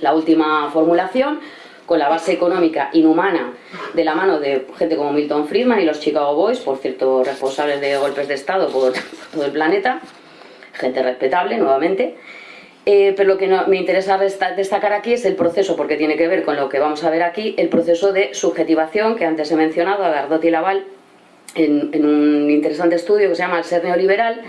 La última formulación, con la base económica inhumana de la mano de gente como Milton Friedman y los Chicago Boys, por cierto responsables de golpes de Estado por todo el planeta, gente respetable nuevamente, eh, pero lo que me interesa destacar aquí es el proceso, porque tiene que ver con lo que vamos a ver aquí, el proceso de subjetivación que antes he mencionado a Dardotti y Laval en, un interesante estudio que se llama El ser neoliberal,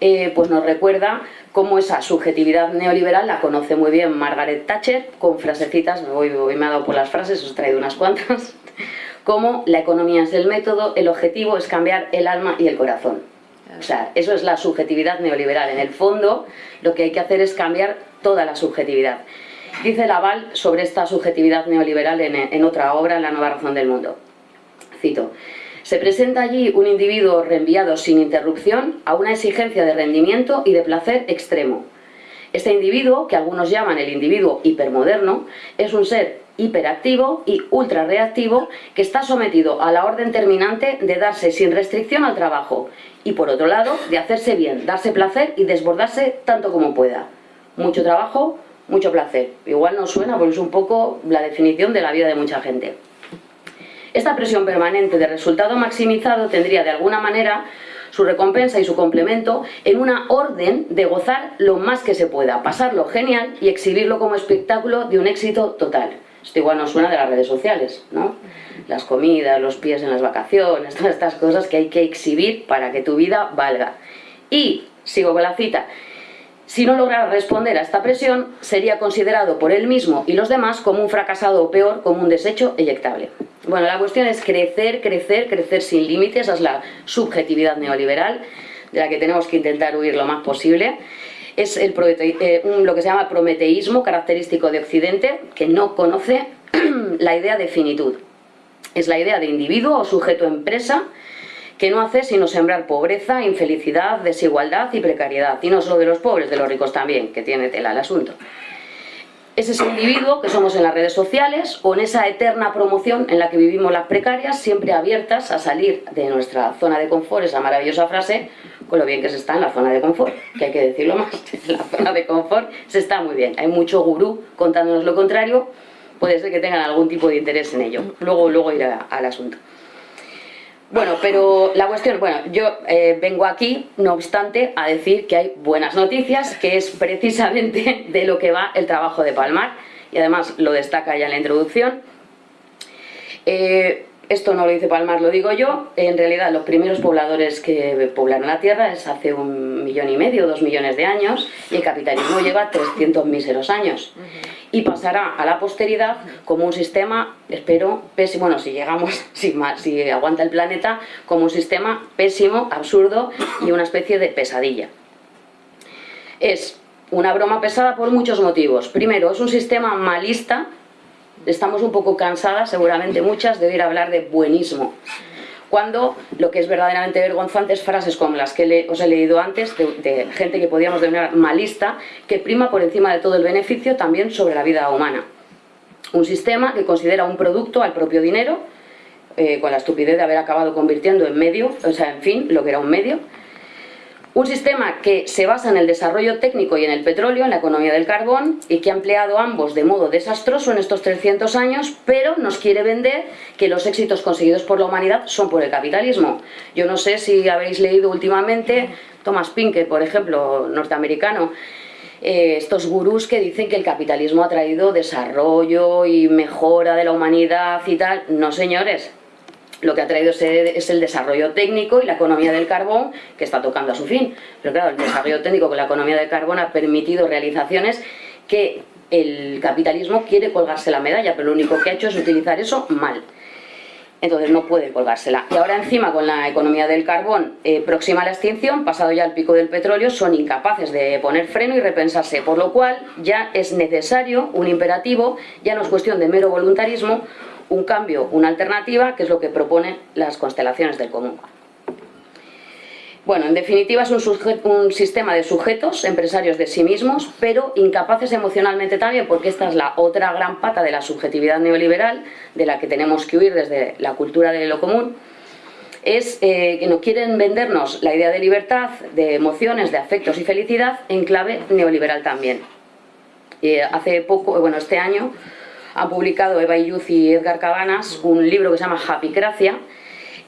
eh, pues nos recuerda cómo esa subjetividad neoliberal la conoce muy bien Margaret Thatcher, con frasecitas, hoy, hoy me ha dado por las frases, os he traído unas cuantas, como la economía es el método, el objetivo es cambiar el alma y el corazón. O sea, eso es la subjetividad neoliberal. En el fondo, lo que hay que hacer es cambiar toda la subjetividad. Dice Laval sobre esta subjetividad neoliberal en, en otra obra, La nueva razón del mundo. Cito. Se presenta allí un individuo reenviado sin interrupción a una exigencia de rendimiento y de placer extremo. Este individuo, que algunos llaman el individuo hipermoderno, es un ser hiperactivo y ultrarreactivo que está sometido a la orden terminante de darse sin restricción al trabajo y por otro lado de hacerse bien, darse placer y desbordarse tanto como pueda. Mucho trabajo, mucho placer. Igual no suena porque es un poco la definición de la vida de mucha gente. Esta presión permanente de resultado maximizado tendría de alguna manera su recompensa y su complemento en una orden de gozar lo más que se pueda, pasarlo genial y exhibirlo como espectáculo de un éxito total. Esto igual nos suena de las redes sociales, ¿no? Las comidas, los pies en las vacaciones, todas estas cosas que hay que exhibir para que tu vida valga. Y, sigo con la cita, si no lograra responder a esta presión, sería considerado por él mismo y los demás como un fracasado o peor, como un desecho eyectable. Bueno, la cuestión es crecer, crecer, crecer sin límites, esa es la subjetividad neoliberal, de la que tenemos que intentar huir lo más posible es el, eh, lo que se llama prometeísmo, característico de Occidente, que no conoce la idea de finitud. Es la idea de individuo o sujeto empresa que no hace sino sembrar pobreza, infelicidad, desigualdad y precariedad. Y no solo de los pobres, de los ricos también, que tiene tela el asunto. Es ese individuo que somos en las redes sociales o en esa eterna promoción en la que vivimos las precarias, siempre abiertas a salir de nuestra zona de confort, esa maravillosa frase, con lo bien que se está en la zona de confort, que hay que decirlo más, la zona de confort se está muy bien. Hay mucho gurú contándonos lo contrario, puede ser que tengan algún tipo de interés en ello. Luego, luego irá al asunto. Bueno, pero la cuestión, bueno, yo eh, vengo aquí, no obstante, a decir que hay buenas noticias, que es precisamente de lo que va el trabajo de Palmar, y además lo destaca ya en la introducción. Eh, esto no lo dice Palmar, lo digo yo. En realidad, los primeros pobladores que poblaron la Tierra es hace un millón y medio, dos millones de años, y el capitalismo lleva 300 míseros años. Y pasará a la posteridad como un sistema, espero, pésimo, bueno, si llegamos, si, si aguanta el planeta, como un sistema pésimo, absurdo y una especie de pesadilla. Es una broma pesada por muchos motivos. Primero, es un sistema malista, estamos un poco cansadas, seguramente muchas, de oír hablar de buenismo. Cuando lo que es verdaderamente vergonzante es frases como las que os he leído antes, de, gente que podíamos denominar malista, que prima por encima de todo el beneficio también sobre la vida humana. Un sistema que considera un producto al propio dinero, eh, con la estupidez de haber acabado convirtiendo en medio, o sea, en fin, lo que era un medio, un sistema que se basa en el desarrollo técnico y en el petróleo, en la economía del carbón, y que ha empleado ambos de modo desastroso en estos 300 años, pero nos quiere vender que los éxitos conseguidos por la humanidad son por el capitalismo. Yo no sé si habéis leído últimamente Thomas Pinker, por ejemplo, norteamericano, eh, estos gurús que dicen que el capitalismo ha traído desarrollo y mejora de la humanidad y tal. No, señores, lo que ha traído es el desarrollo técnico y la economía del carbón que está tocando a su fin. Pero claro, el desarrollo técnico con la economía del carbón ha permitido realizaciones que el capitalismo quiere colgarse la medalla, pero lo único que ha hecho es utilizar eso mal. Entonces no puede colgársela. Y ahora encima con la economía del carbón eh, próxima a la extinción, pasado ya el pico del petróleo, son incapaces de poner freno y repensarse, por lo cual ya es necesario un imperativo, ya no es cuestión de mero voluntarismo, un cambio, una alternativa, que es lo que proponen las constelaciones del común. Bueno, en definitiva es un, sistema de sujetos, empresarios de sí mismos, pero incapaces emocionalmente también, porque esta es la otra gran pata de la subjetividad neoliberal, de la que tenemos que huir desde la cultura de lo común, es eh, que no quieren vendernos la idea de libertad, de emociones, de afectos y felicidad en clave neoliberal también. Eh, hace poco, bueno, este año, han publicado Eva Illuz y Edgar Cabanas un libro que se llama Happycracia,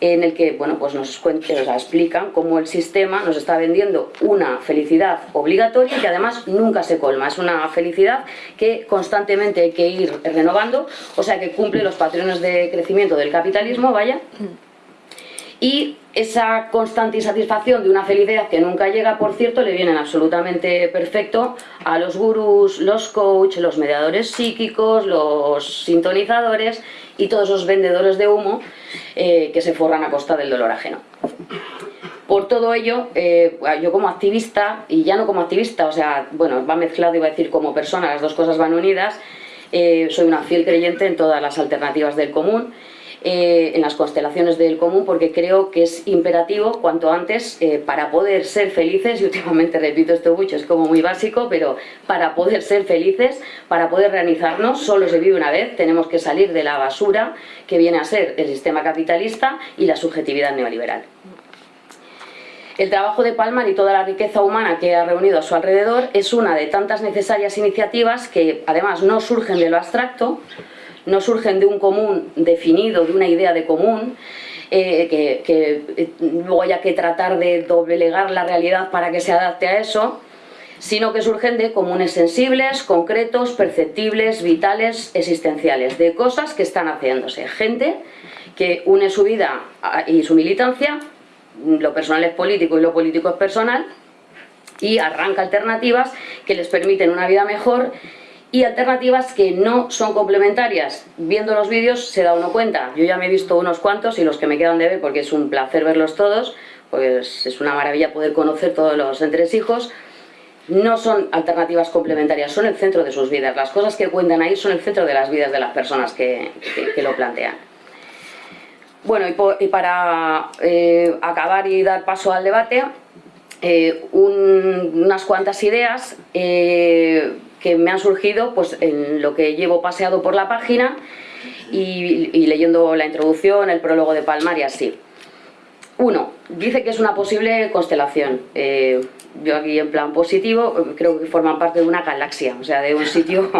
en el que bueno, pues nos, cuentan, nos explican cómo el sistema nos está vendiendo una felicidad obligatoria y que además nunca se colma. Es una felicidad que constantemente hay que ir renovando, o sea que cumple los patrones de crecimiento del capitalismo, vaya. Y esa constante insatisfacción de una felicidad que nunca llega, por cierto, le vienen absolutamente perfecto a los gurús, los coach, los mediadores psíquicos, los sintonizadores y todos esos vendedores de humo eh, que se forran a costa del dolor ajeno. Por todo ello, eh, yo como activista, y ya no como activista, o sea, bueno, va mezclado, iba a decir como persona, las dos cosas van unidas, eh, soy una fiel creyente en todas las alternativas del común eh, en las constelaciones del común porque creo que es imperativo cuanto antes eh, para poder ser felices, y últimamente repito esto mucho, es como muy básico, pero para poder ser felices, para poder realizarnos, solo se vive una vez, tenemos que salir de la basura que viene a ser el sistema capitalista y la subjetividad neoliberal. El trabajo de Palmar y toda la riqueza humana que ha reunido a su alrededor es una de tantas necesarias iniciativas que además no surgen de lo abstracto, no surgen de un común definido, de una idea de común, eh, que, eh, luego haya que tratar de doblegar la realidad para que se adapte a eso, sino que surgen de comunes sensibles, concretos, perceptibles, vitales, existenciales, de cosas que están haciéndose. Gente que une su vida y su militancia, lo personal es político y lo político es personal, y arranca alternativas que les permiten una vida mejor y alternativas que no son complementarias. Viendo los vídeos se da uno cuenta. Yo ya me he visto unos cuantos y los que me quedan de ver, porque es un placer verlos todos, pues es una maravilla poder conocer todos los entresijos, no son alternativas complementarias, son el centro de sus vidas. Las cosas que cuentan ahí son el centro de las vidas de las personas que, lo plantean. Bueno, y, para eh, acabar y dar paso al debate, eh, unas cuantas ideas eh, que me han surgido pues, en lo que llevo paseado por la página y, leyendo la introducción, el prólogo de Palmar y así. Uno, dice que es una posible constelación. Eh, yo aquí en plan positivo creo que forman parte de una galaxia, o sea, de un sitio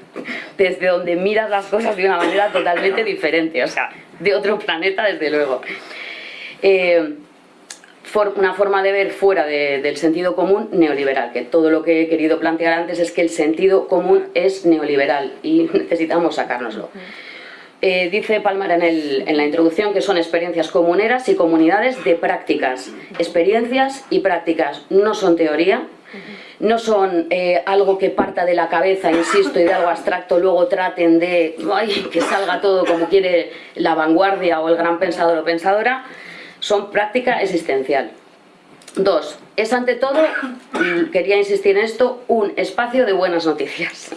desde donde miras las cosas de una manera totalmente diferente, o sea, de otro planeta desde luego. Eh, una forma de ver fuera del sentido común neoliberal, que todo lo que he querido plantear antes es que el sentido común es neoliberal y necesitamos sacárnoslo. Eh, dice Palmar en, en, la introducción que son experiencias comuneras y comunidades de prácticas. Experiencias y prácticas no son teoría, no son eh, algo que parta de la cabeza, insisto, y de algo abstracto, luego traten de que salga todo como quiere la vanguardia o el gran pensador o pensadora, son práctica existencial. Dos, es ante todo, quería insistir en esto, un espacio de buenas noticias.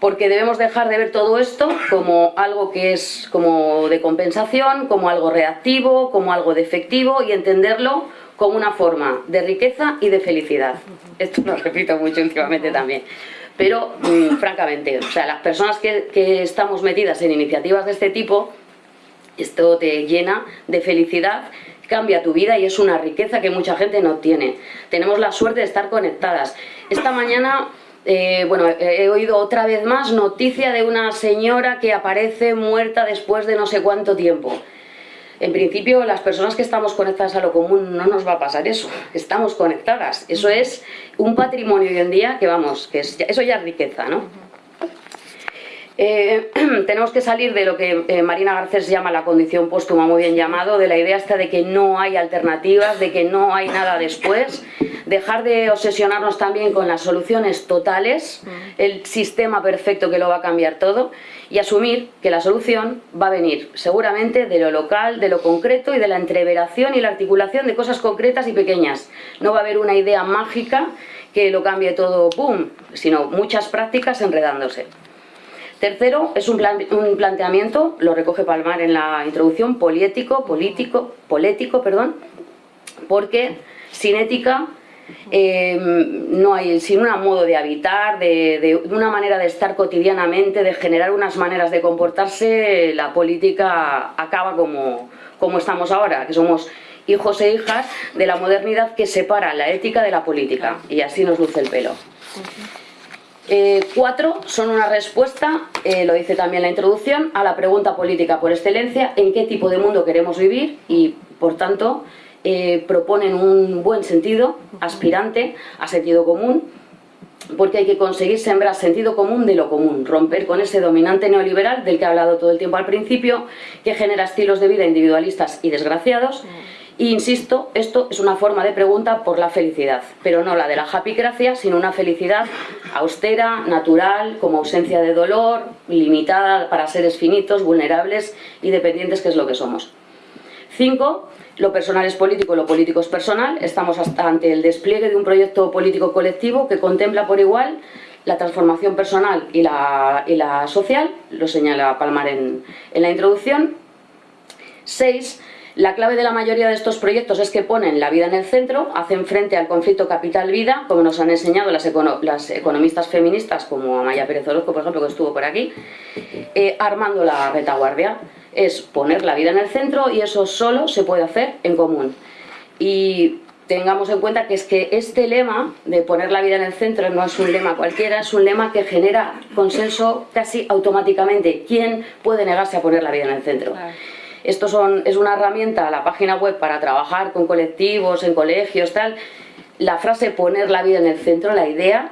Porque debemos dejar de ver todo esto como algo que es como de compensación, como algo reactivo, como algo defectivo y entenderlo como una forma de riqueza y de felicidad. Esto lo repito mucho últimamente también. Pero, mm, francamente, o sea, las personas que, que estamos metidas en iniciativas de este tipo, esto te llena de felicidad, cambia tu vida y es una riqueza que mucha gente no tiene. Tenemos la suerte de estar conectadas. Esta mañana... Eh, bueno, he oído otra vez más noticia de una señora que aparece muerta después de no sé cuánto tiempo. En principio, las personas que estamos conectadas a lo común no nos va a pasar eso. Estamos conectadas. Eso es un patrimonio hoy en día que, vamos, que eso ya es riqueza, ¿no? Eh, tenemos que salir de lo que eh, Marina Garcés llama la condición póstuma, muy bien llamado, de la idea esta de que no hay alternativas, de que no hay nada después, dejar de obsesionarnos también con las soluciones totales, mm. el sistema perfecto que lo va a cambiar todo, y asumir que la solución va a venir seguramente de lo local, de lo concreto y de la entreveración y la articulación de cosas concretas y pequeñas. No va a haber una idea mágica que lo cambie todo, ¡pum!, sino muchas prácticas enredándose. Tercero, es un, planteamiento, lo recoge Palmar en la introducción, político, político, polético, perdón, porque sin ética eh, no hay, sin un modo de habitar, de, una manera de estar cotidianamente, de generar unas maneras de comportarse, la política acaba como, como estamos ahora, que somos hijos e hijas de la modernidad que separa la ética de la política y así nos luce el pelo. Eh, cuatro son una respuesta, eh, lo dice también la introducción, a la pregunta política por excelencia, en qué tipo de mundo queremos vivir y, por tanto, eh, proponen un buen sentido, aspirante a sentido común, porque hay que conseguir sembrar sentido común de lo común, romper con ese dominante neoliberal del que he hablado todo el tiempo al principio, que genera estilos de vida individualistas y desgraciados, insisto, esto es una forma de pregunta por la felicidad, pero no la de la happy gracia, sino una felicidad austera, natural, como ausencia de dolor, limitada para seres finitos, vulnerables y dependientes, que es lo que somos. Cinco, lo personal es político, lo político es personal. Estamos ante el despliegue de un proyecto político colectivo que contempla por igual la transformación personal y la, y la social, lo señala Palmar en, en la introducción. Seis, la clave de la mayoría de estos proyectos es que ponen la vida en el centro, hacen frente al conflicto capital-vida, como nos han enseñado las, economistas feministas, como Amaya Pérez Orozco, por ejemplo, que estuvo por aquí, eh, armando la retaguardia. Es poner la vida en el centro y eso solo se puede hacer en común. Y tengamos en cuenta que es que este lema de poner la vida en el centro no es un lema cualquiera, es un lema que genera consenso casi automáticamente. ¿Quién puede negarse a poner la vida en el centro? Esto son, es una herramienta, la página web para trabajar con colectivos, en colegios, tal. La frase poner la vida en el centro, la idea,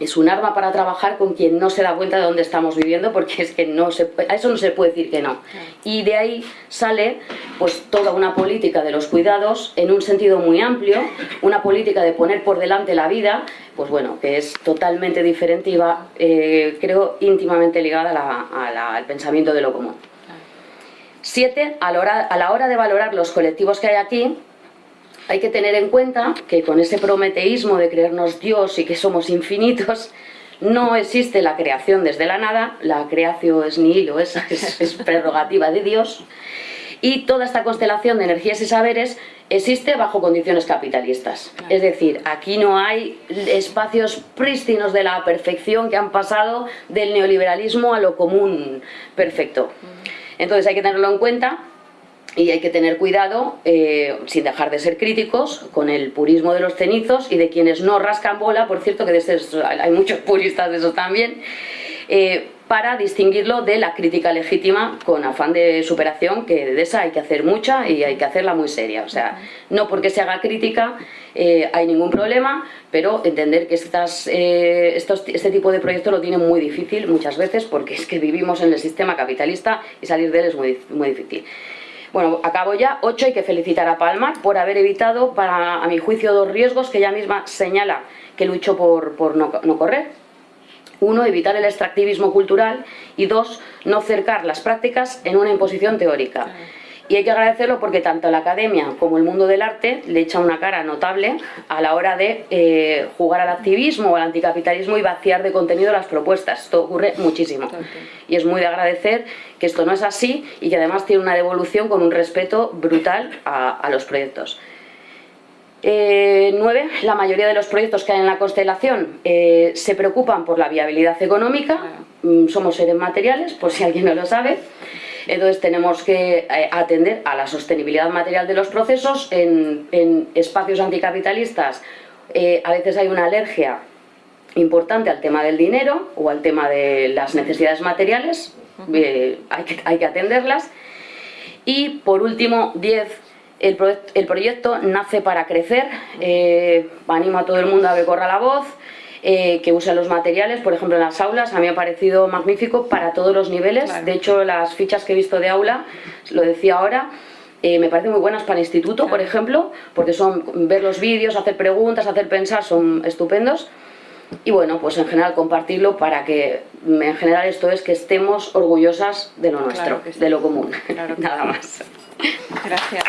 es un arma para trabajar con quien no se da cuenta de dónde estamos viviendo porque es que no se, a eso no se puede decir que no. Y de ahí sale pues toda una política de los cuidados en un sentido muy amplio, una política de poner por delante la vida, pues bueno, que es totalmente diferente y va, eh, creo, íntimamente ligada al pensamiento de lo común. Siete, a la, hora, de valorar los colectivos que hay aquí, hay que tener en cuenta que con ese prometeísmo de creernos Dios y que somos infinitos, no existe la creación desde la nada, la creación es nihilo, es, es, prerrogativa de Dios, y toda esta constelación de energías y saberes existe bajo condiciones capitalistas. Es decir, aquí no hay espacios prístinos de la perfección que han pasado del neoliberalismo a lo común perfecto. Entonces hay que tenerlo en cuenta y hay que tener cuidado, eh, sin dejar de ser críticos, con el purismo de los cenizos y de quienes no rascan bola, por cierto que de hay muchos puristas de eso también, eh, para distinguirlo de la crítica legítima con afán de superación, que de esa hay que hacer mucha y hay que hacerla muy seria. O sea, no porque se haga crítica eh, hay ningún problema, pero entender que estas, eh, estos, este tipo de proyectos lo tienen muy difícil muchas veces porque es que vivimos en el sistema capitalista y salir de él es muy, muy difícil. Bueno, acabo ya. Ocho, hay que felicitar a Palma por haber evitado, para, a mi juicio, dos riesgos que ella misma señala que luchó por, por no, no correr uno, evitar el extractivismo cultural y dos, no cercar las prácticas en una imposición teórica. Y hay que agradecerlo porque tanto la academia como el mundo del arte le echa una cara notable a la hora de eh, jugar al activismo o al anticapitalismo y vaciar de contenido las propuestas. Esto ocurre muchísimo. Y es muy de agradecer que esto no es así y que además tiene una devolución con un respeto brutal a los proyectos. Eh, nueve, la mayoría de los proyectos que hay en la constelación eh, se preocupan por la viabilidad económica, mm, somos seres materiales, por si alguien no lo sabe, entonces tenemos que eh, atender a la sostenibilidad material de los procesos en, espacios anticapitalistas. a veces hay una alergia importante al tema del dinero o al tema de las necesidades materiales, hay, que, hay que atenderlas. Y por último, 10 el, proyecto nace para crecer, eh, animo a todo el mundo a que corra la voz, eh, que use los materiales, por ejemplo en las aulas, a mí me ha parecido magnífico para todos los niveles, de hecho las fichas que he visto de aula, lo decía ahora, eh, me parecen muy buenas para el instituto, por ejemplo, porque son ver los vídeos, hacer preguntas, hacer pensar, son estupendos. Y bueno, pues en general compartirlo para que, en general esto es que estemos orgullosas de lo nuestro, de lo común, nada más. Gracias.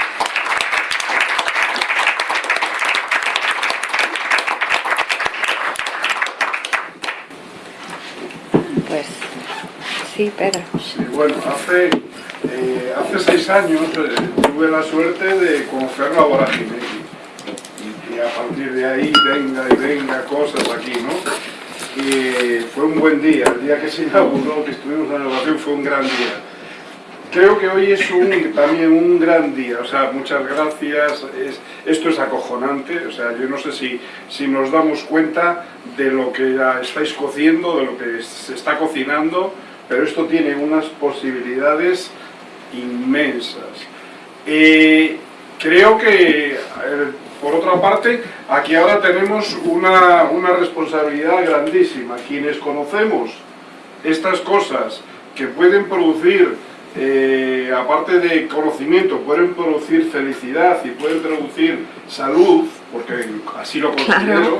Sí, Pedro. bueno, hace, eh, hace seis años eh, tuve la suerte de conocer la vorágine y, a partir de ahí venga y venga cosas aquí, ¿no? Y fue un buen día, el día que se inauguró, que estuvimos en la inauguración fue un gran día. Creo que hoy es un, también un gran día, o sea, muchas gracias, es, esto es acojonante, o sea, yo no sé si, si nos damos cuenta de lo que estáis cociendo, de lo que se está cocinando, pero esto tiene unas posibilidades inmensas. Eh, creo que, eh, por otra parte, aquí ahora tenemos una, una responsabilidad grandísima. Quienes conocemos estas cosas que pueden producir eh, aparte de conocimiento, pueden producir felicidad y pueden producir salud, porque así lo considero,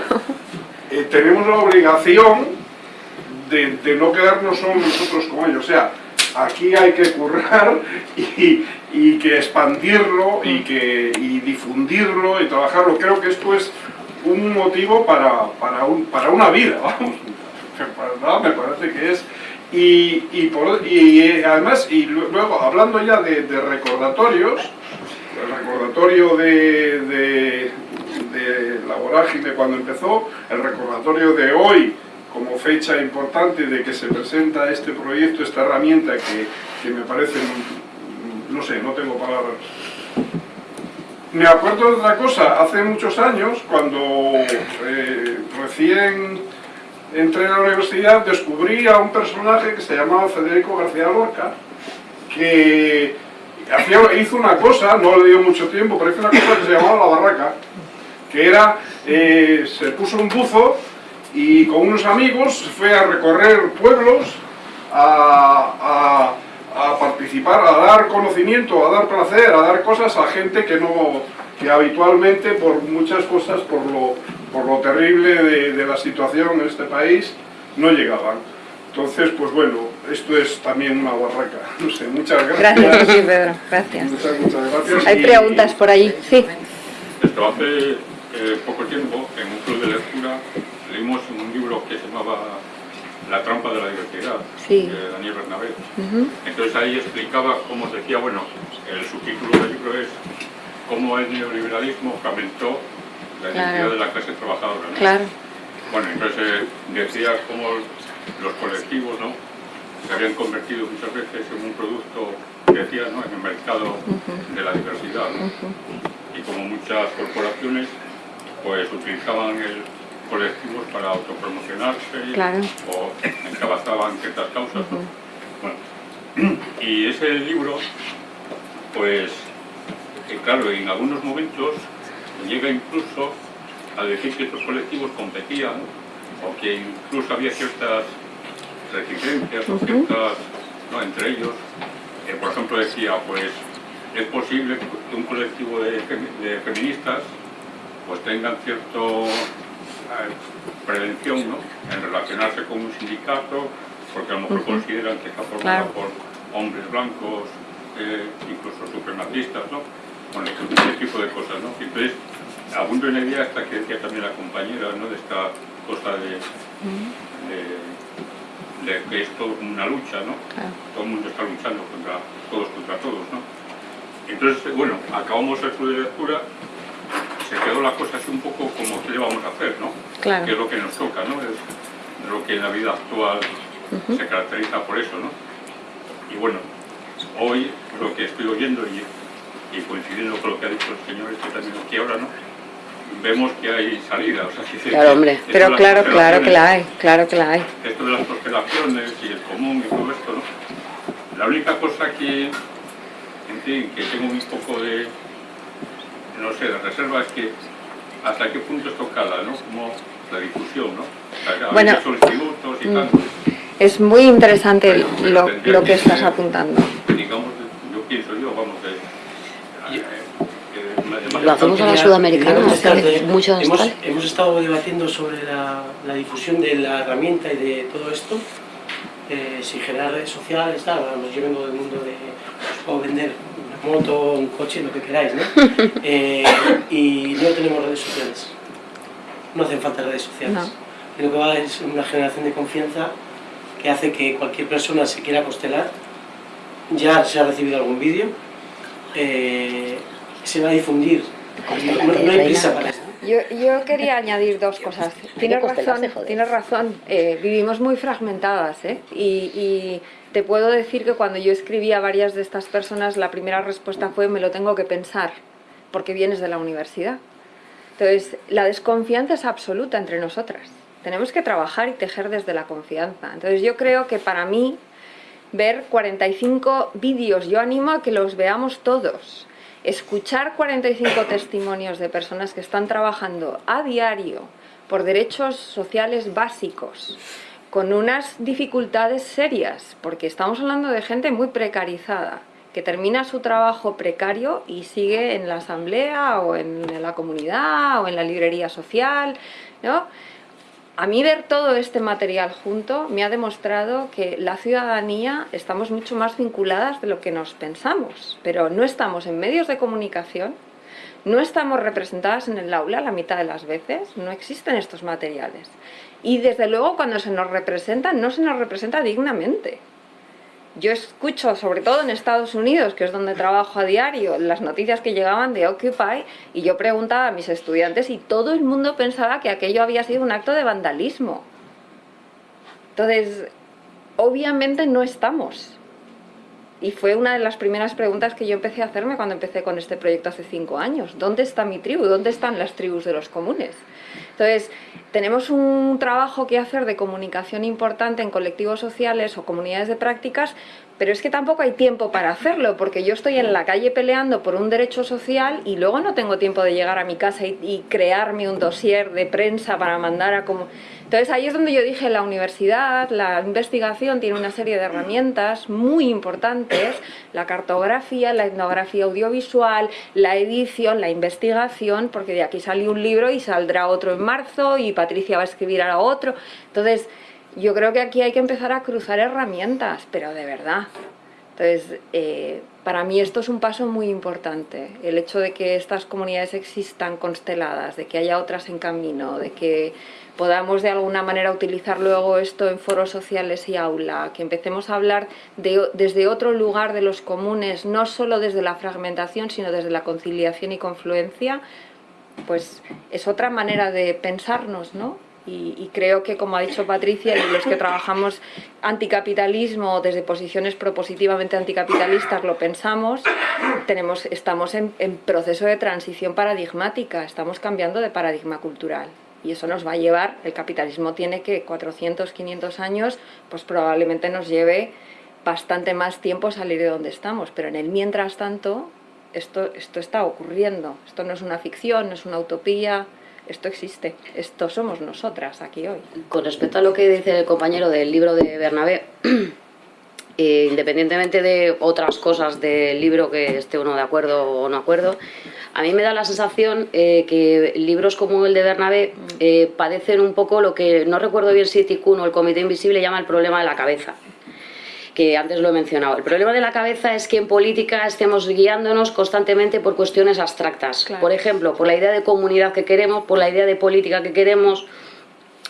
eh, tenemos la obligación de, de, no quedarnos solo nosotros con ellos. O sea, aquí hay que currar y, y que expandirlo y, que, y difundirlo y trabajarlo. Creo que esto es un motivo para, para, un, para una vida, vamos. Me parece que es y, y, por, y, eh, además, y luego hablando ya de, recordatorios, el recordatorio de, de, de, la vorágine cuando empezó, el recordatorio de hoy como fecha importante de que se presenta este proyecto, esta herramienta que, que me parece, no sé, no tengo palabras. Me acuerdo de otra cosa, hace muchos años, cuando eh, recién entré a la universidad descubrí a un personaje que se llamaba Federico García Lorca, que hizo una cosa, no le dio mucho tiempo, pero hizo una cosa que se llamaba la barraca, que era, eh, se puso un buzo y con unos amigos fue a recorrer pueblos, a, a participar, a dar conocimiento, a dar placer, a dar cosas a gente que no que habitualmente por muchas cosas, por lo, por lo terrible de, de, la situación en este país, no llegaban. Entonces, pues bueno, esto es también una barraca. No sé, muchas gracias. Gracias, sí, Pedro, gracias. Muchas, muchas gracias. Hay y... preguntas por allí, sí. Esto hace eh, poco tiempo, en un club de lectura, leímos un libro que se llamaba La trampa de la diversidad, sí. de Daniel Bernabé. Uh -huh. Entonces ahí explicaba cómo decía, bueno, el subtítulo del libro es cómo el neoliberalismo fragmentó la identidad Claro. de la clase trabajadora. ¿no? Claro, Bueno, entonces eh, decía cómo los colectivos ¿no? se habían convertido muchas veces en un producto, decía, ¿no? en el mercado de la diversidad. ¿no? Y como muchas corporaciones pues utilizaban el colectivos para autopromocionarse Claro. o encabezaban ciertas causas. ¿no? Bueno, y ese libro, pues, que claro, en algunos momentos llega incluso a decir que estos colectivos competían o que incluso había ciertas reticencias o ciertas, ¿no? entre ellos, eh, por ejemplo decía, pues es posible que un colectivo de, femi- de feministas pues tengan cierto eh, prevención ¿no? en relacionarse con un sindicato porque a lo mejor consideran que está formado Claro. por hombres blancos, eh, incluso supremacistas, ¿no? Bueno, ese tipo de cosas, ¿no? Entonces, abundo en la idea hasta que decía también la compañera, ¿no? De esta cosa de, de, de que es todo como una lucha, ¿no? claro. Todo el mundo está luchando contra todos contra todos, ¿no? Entonces, bueno, acabamos el club de lectura, se quedó la cosa así un poco como qué le vamos a hacer, ¿no? Claro. Que es lo que nos toca, ¿no? Es lo que en la vida actual se caracteriza por eso, ¿no? Y bueno, hoy lo que estoy oyendo y, y coincidiendo con lo que ha dicho el señor este también aquí ahora, ¿no? Vemos que hay salida, o sea, que- Claro, hombre. Pero claro, claro que la hay, claro que la hay. esto de las constelaciones y el común y todo esto, ¿no? La única cosa que, en fin, que tengo un poco de, no sé, de reserva es que hasta qué punto esto cala, ¿no? Como la difusión, ¿no? O sea, Bueno, institutos y mm, tal, Es muy interesante Pero- pero lo, lo que que estás apuntando. digamos, yo pienso yo, vamos, de... Lo hacemos a la sudamericana, mucho hemos, hemos estado debatiendo sobre la, la difusión de la herramienta y de todo esto, eh, si generar redes sociales, tal, yo vengo del mundo de, os puedo vender una moto, un coche, lo que queráis, ¿no? Eh, y no tenemos redes sociales, no hacen falta redes sociales. No. Lo que va es una generación de confianza que hace que cualquier persona se quiera costelar, ya se ha recibido algún vídeo, eh, se va a difundir. No, no- hay prisa para esto. Yo, yo quería añadir dos cosas. Tienes razón, tienes razón. eh, vivimos muy fragmentadas, ¿eh? Y, y te puedo decir que cuando yo escribí a varias de estas personas, la primera respuesta fue me lo tengo que pensar, porque vienes de la universidad. Entonces, la desconfianza es absoluta entre nosotras. Tenemos que trabajar y tejer desde la confianza. Entonces, yo creo que para mí, ver 45 vídeos, yo animo a que los veamos todos. Escuchar 45 testimonios de personas que están trabajando a diario por derechos sociales básicos, con unas dificultades serias, porque estamos hablando de gente muy precarizada, que termina su trabajo precario y sigue en la asamblea o en la comunidad o en la librería social, ¿no? A mí ver todo este material junto me ha demostrado que la ciudadanía estamos mucho más vinculadas de lo que nos pensamos, pero no estamos en medios de comunicación, no estamos representadas en el aula la mitad de las veces, no existen estos materiales. Y desde luego cuando se nos representa, no se nos representa dignamente. Yo escucho, sobre todo en Estados Unidos, que es donde trabajo a diario, las noticias que llegaban de Occupy y yo preguntaba a mis estudiantes y todo el mundo pensaba que aquello había sido un acto de vandalismo. Entonces, obviamente no estamos. Y fue una de las primeras preguntas que yo empecé a hacerme cuando empecé con este proyecto hace cinco años. ¿Dónde está mi tribu? ¿Dónde están las tribus de los comunes? Entonces, tenemos un trabajo que hacer de comunicación importante en colectivos sociales o comunidades de prácticas, pero es que tampoco hay tiempo para hacerlo, porque yo estoy en la calle peleando por un derecho social y luego no tengo tiempo de llegar a mi casa y, crearme un dossier de prensa para mandar a como... Entonces ahí es donde yo dije, la universidad, la investigación tiene una serie de herramientas muy importantes, la cartografía, la etnografía audiovisual, la edición, la investigación, porque de aquí salió un libro y saldrá otro en marzo y Patricia va a escribir ahora otro. Entonces yo creo que aquí hay que empezar a cruzar herramientas, pero de verdad. Entonces, eh, para mí esto es un paso muy importante, el hecho de que estas comunidades existan consteladas, de que haya otras en camino, de que podamos de alguna manera utilizar luego esto en foros sociales y aula, que empecemos a hablar de, desde otro lugar de los comunes, no solo desde la fragmentación, sino desde la conciliación y confluencia, pues es otra manera de pensarnos, ¿no? Y, y, creo que, como ha dicho Patricia, y los que trabajamos anticapitalismo desde posiciones propositivamente anticapitalistas lo pensamos, tenemos, estamos en, en proceso de transición paradigmática, estamos cambiando de paradigma cultural. Y eso nos va a llevar, el capitalismo tiene que 400, 500 años, pues probablemente nos lleve bastante más tiempo salir de donde estamos, pero en el mientras tanto, esto, esto está ocurriendo, esto no es una ficción, no es una utopía, esto existe, esto somos nosotras aquí hoy. Con respecto a lo que dice el compañero del libro de Bernabé, eh, independientemente de otras cosas del libro que esté uno de acuerdo o no acuerdo, a mí me da la sensación eh, que libros como el de Bernabé eh, padecen un poco lo que, no recuerdo bien si Tikkun o el Comité Invisible llama el problema de la cabeza que antes lo he mencionado. El problema de la cabeza es que en política estemos guiándonos constantemente por cuestiones abstractas. Claro. Por ejemplo, por la idea de comunidad que queremos, por la idea de política que queremos,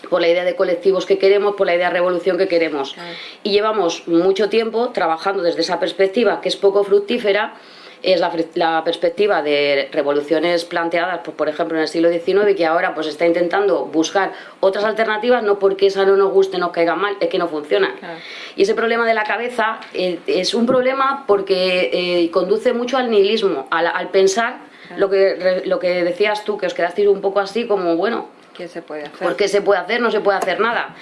por la idea de colectivos que queremos, por la idea de revolución que queremos. Claro. Y llevamos mucho tiempo trabajando desde esa perspectiva que es poco fructífera, es la, la, perspectiva de revoluciones planteadas, pues, por ejemplo, en el siglo XIX, que ahora pues está intentando buscar otras alternativas, no porque esa no nos guste, nos caiga mal, es que no funciona. Claro. Y ese problema de la cabeza eh, es un problema porque eh, conduce mucho al nihilismo, al, al pensar claro. lo, que, lo que decías tú, que os quedasteis un poco así como, bueno, ¿Qué se puede hacer? Porque se puede hacer, no se puede hacer nada.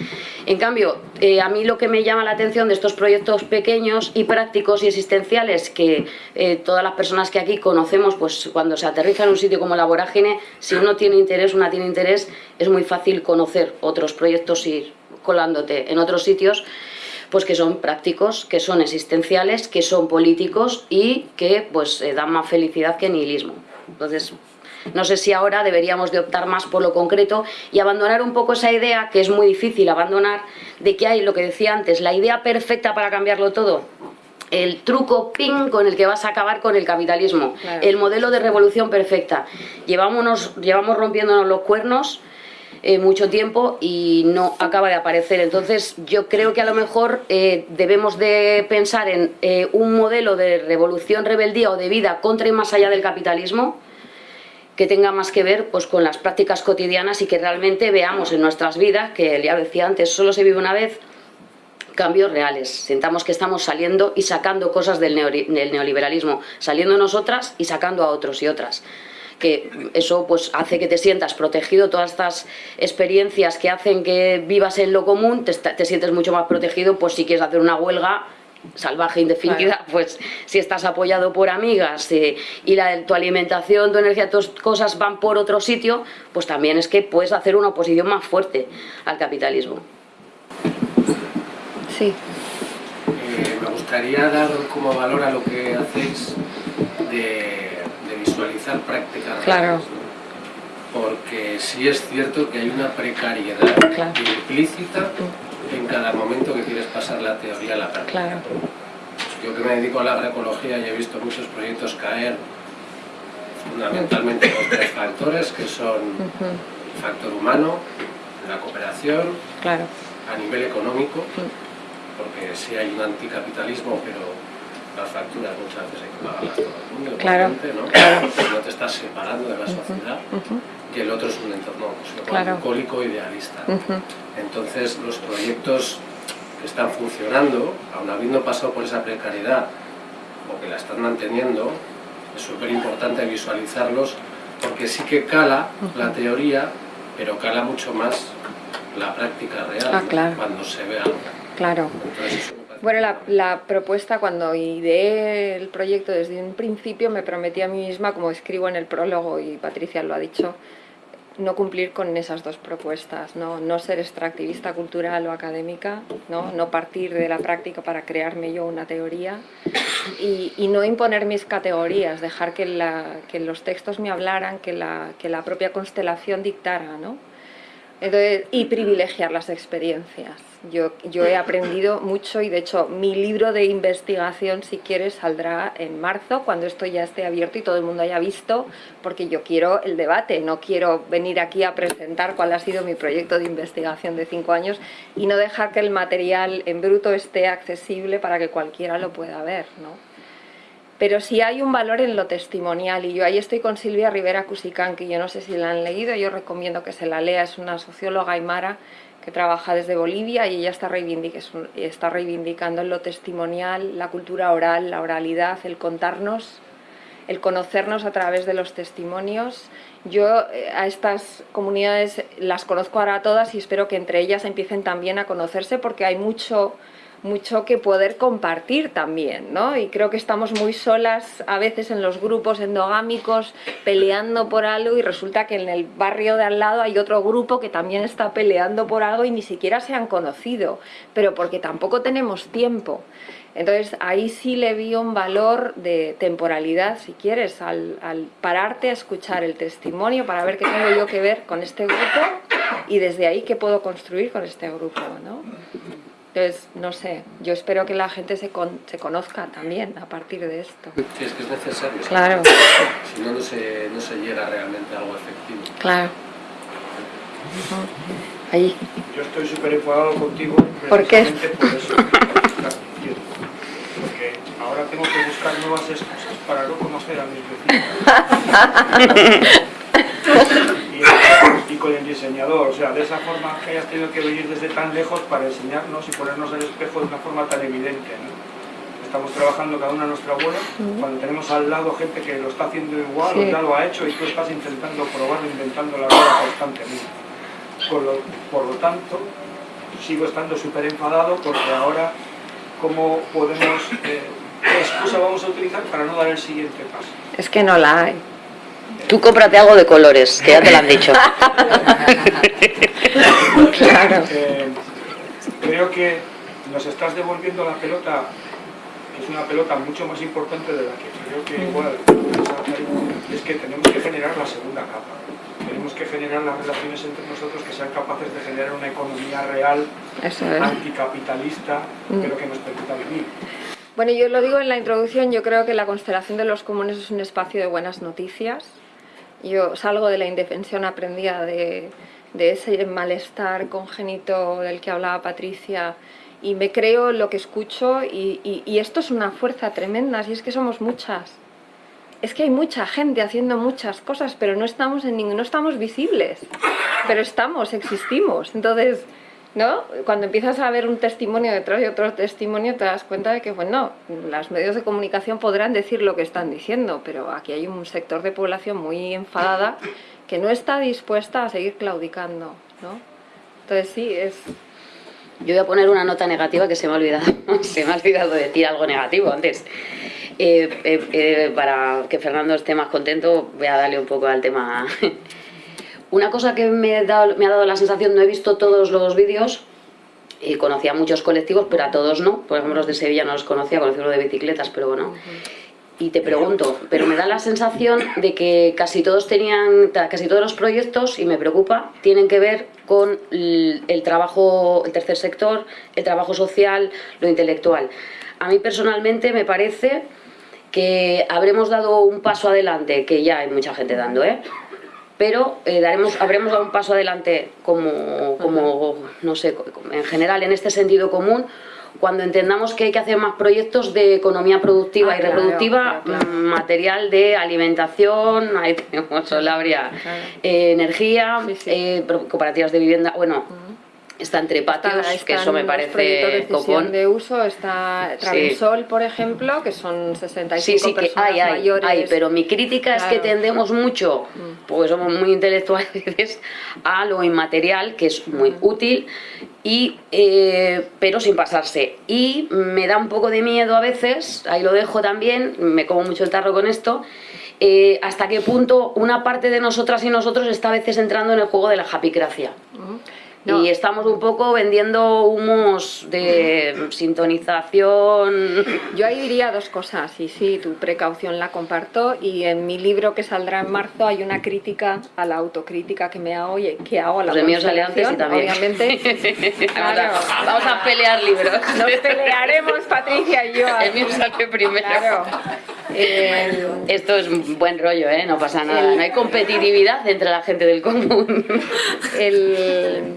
En cambio, eh, a mí lo que me llama la atención de estos proyectos pequeños y prácticos y existenciales que eh, todas las personas que aquí conocemos, pues cuando se aterriza en un sitio como la vorágine, si uno tiene interés, una tiene interés, es muy fácil conocer otros proyectos y ir colándote en otros sitios pues que son prácticos, que son existenciales, que son políticos y que pues eh, dan más felicidad que nihilismo. Entonces, no sé si ahora deberíamos de optar más por lo concreto y abandonar un poco esa idea, que es muy difícil abandonar, de que hay, lo que decía antes, la idea perfecta para cambiarlo todo, el truco ping con el que vas a acabar con el capitalismo, claro. el modelo de revolución perfecta. Llevamos, llevamos rompiéndonos los cuernos eh, mucho tiempo y no acaba de aparecer. Entonces yo creo que a lo mejor eh, debemos de pensar en eh, un modelo de revolución, rebeldía o de vida contra y más allá del capitalismo, que tenga más que ver pues, con las prácticas cotidianas y que realmente veamos en nuestras vidas, que ya decía antes, solo se vive una vez, cambios reales. Sentamos que estamos saliendo y sacando cosas del, neoliberalismo, saliendo nosotras y sacando a otros y otras que eso pues hace que te sientas protegido, todas estas experiencias que hacen que vivas en lo común, te, te sientes mucho más protegido, pues si quieres hacer una huelga salvaje indefinida, pues si estás apoyado por amigas eh, y la, tu alimentación, tu energía, tus cosas van por otro sitio, pues también es que puedes hacer una oposición más fuerte al capitalismo. Sí. Eh, me gustaría dar como valor a lo que hacéis de, visualizar prácticas claro. porque sí es cierto que hay una precariedad implícita mm en cada momento que quieres pasar la teoría a la práctica. Yo que me dedico a la agroecología y he visto muchos proyectos caer fundamentalmente con tres factores que son el factor humano, la cooperación, a nivel económico, porque sí hay un anticapitalismo, pero las facturas muchas veces hay que pagarlas todo el mundo, claro. ¿no? no te estás separando de la sociedad y el otro es un entorno pues, idealista. Entonces los proyectos que están funcionando, aun habiendo pasado por esa precariedad o que la están manteniendo, es súper importante visualizarlos porque sí que cala la teoría, pero cala mucho más la práctica real ah, cuando se ve algo. Claro. Bueno, la, la, propuesta cuando ideé el proyecto desde un principio me prometí a mí misma, como escribo en el prólogo y Patricia lo ha dicho, no cumplir con esas dos propuestas, no, no ser extractivista cultural o académica, no, no partir de la práctica para crearme yo una teoría y, no imponer mis categorías, dejar que, los textos me hablaran, que la, que la propia constelación dictara, ¿no? Y privilegiar las experiencias. Yo, yo he aprendido mucho y de hecho mi libro de investigación, si quieres, saldrá en marzo, cuando esto ya esté abierto y todo el mundo haya visto, porque yo quiero el debate, no quiero venir aquí a presentar cuál ha sido mi proyecto de investigación de cinco años y no dejar que el material en bruto esté accesible para que cualquiera lo pueda ver, ¿no? pero sí hay un valor en lo testimonial y yo ahí estoy con Silvia Rivera Cusicán, que yo no sé si la han leído, yo recomiendo que se la lea, es una socióloga aymara que trabaja desde Bolivia y ella está, reivindicando lo testimonial, la cultura oral, la oralidad, el contarnos, el conocernos a través de los testimonios. Yo eh, a estas comunidades las conozco ahora todas y espero que entre ellas empiecen también a conocerse porque hay mucho mucho que poder compartir también, ¿no? Y creo que estamos muy solas a veces en los grupos endogámicos peleando por algo y resulta que en el barrio de al lado hay otro grupo que también está peleando por algo y ni siquiera se han conocido, pero porque tampoco tenemos tiempo. Entonces ahí sí le vi un valor de temporalidad, si quieres, al, al pararte a escuchar el testimonio para ver qué tengo yo que ver con este grupo y desde ahí qué puedo construir con este grupo, ¿no? Entonces, no sé, yo espero que la gente se, se conozca también a partir de esto. Sí, es que es necesario. Claro. Si no, no se, no se llega realmente a algo efectivo. Claro. Ahí. Yo estoy súper enfadado contigo. ¿Por qué? Por eso. Porque ahora tengo que buscar nuevas excusas para no conocer a mis vecinos. y, con el diseñador, o sea, de esa forma que hayas tenido que venir desde tan lejos para enseñarnos y ponernos al espejo de una forma tan evidente. Estamos trabajando cada una a nuestra abuela, cuando tenemos al lado gente que lo está haciendo igual o ya lo ha hecho y tú estás intentando probarlo, inventando la rueda constantemente. Por lo, por lo tanto, sigo estando súper enfadado porque ahora, ¿cómo podemos, eh, qué excusa vamos a utilizar para no dar el siguiente paso? Es que no la hay. Tú cómprate algo de colores, que ya te lo han dicho. claro. Eh, creo que nos estás devolviendo la pelota, que es una pelota mucho más importante de la que creo que igual es que tenemos que generar la segunda capa. Tenemos que generar las relaciones entre nosotros que sean capaces de generar una economía real, anticapitalista, mm. pero que nos permita vivir. Bueno, yo lo digo en la introducción, yo creo que la constelación de los comunes es un espacio de buenas noticias. Yo salgo de la indefensión aprendida de, ese malestar congénito del que hablaba Patricia y me creo lo que escucho y, esto es una fuerza tremenda, si es que somos muchas. es que hay mucha gente haciendo muchas cosas, pero no estamos en ningún, no estamos visibles, pero estamos, existimos. Entonces, ¿no? Cuando empiezas a ver un testimonio detrás de otro testimonio, te das cuenta de que, bueno, los medios de comunicación podrán decir lo que están diciendo, pero aquí hay un sector de población muy enfadada que no está dispuesta a seguir claudicando, ¿no? Entonces sí, es... Yo voy a poner una nota negativa que se me ha olvidado, se me ha olvidado decir algo negativo antes. Eh, eh, eh, para que Fernando esté más contento, voy a darle un poco al tema. Una cosa que me, ha dado, la sensación, no he visto todos los vídeos, y conocía muchos colectivos, pero a todos no. Por ejemplo, los de Sevilla no los conocía, conocí uno de bicicletas, pero bueno. Y te pregunto, pero me da la sensación de que casi todos tenían, casi todos los proyectos, y me preocupa, tienen que ver con el trabajo, el tercer sector, el trabajo social, lo intelectual. A mí personalmente me parece que habremos dado un paso adelante, que ya hay mucha gente dando, ¿eh? Pero eh, daremos, habremos dado un paso adelante como, como, no sé, en general en este sentido común, cuando entendamos que hay que hacer más proyectos de economía productiva Ah, y reproductiva, claro, claro. mm, material de alimentación, ahí tenemos Solabria, eh, energía, Sí, sí. eh, cooperativas de vivienda, bueno, está entre patios, Está- que eso me parece copón. de uso, está Sí. Travensol, por ejemplo, que son 65 Sí, sí, que personas hay, hay, mayores. hay, pero mi crítica es que. Mm. tendemos mucho, porque somos muy intelectuales, a lo inmaterial, que es muy útil, y, eh, pero sin pasarse. Y me da un poco de miedo a veces, ahí lo dejo también, me como mucho el tarro con esto, eh, hasta qué punto una parte de nosotras y nosotros está a veces entrando en el juego de la japicracia. No. Y estamos un poco vendiendo humos de sintonización. Yo ahí diría dos cosas, y sí, tu precaución la comparto, y en mi libro que saldrá en marzo hay una crítica a la autocrítica que me hago y que hago a la Pues mío sale antes y también. obviamente. Vamos, Claro. a, vamos a pelear libros. Nos pelearemos, Patricia y yo. El mío sale primero. Claro. Eh, Esto es un buen rollo, ¿eh? No pasa nada. No hay competitividad entre la gente del común. el-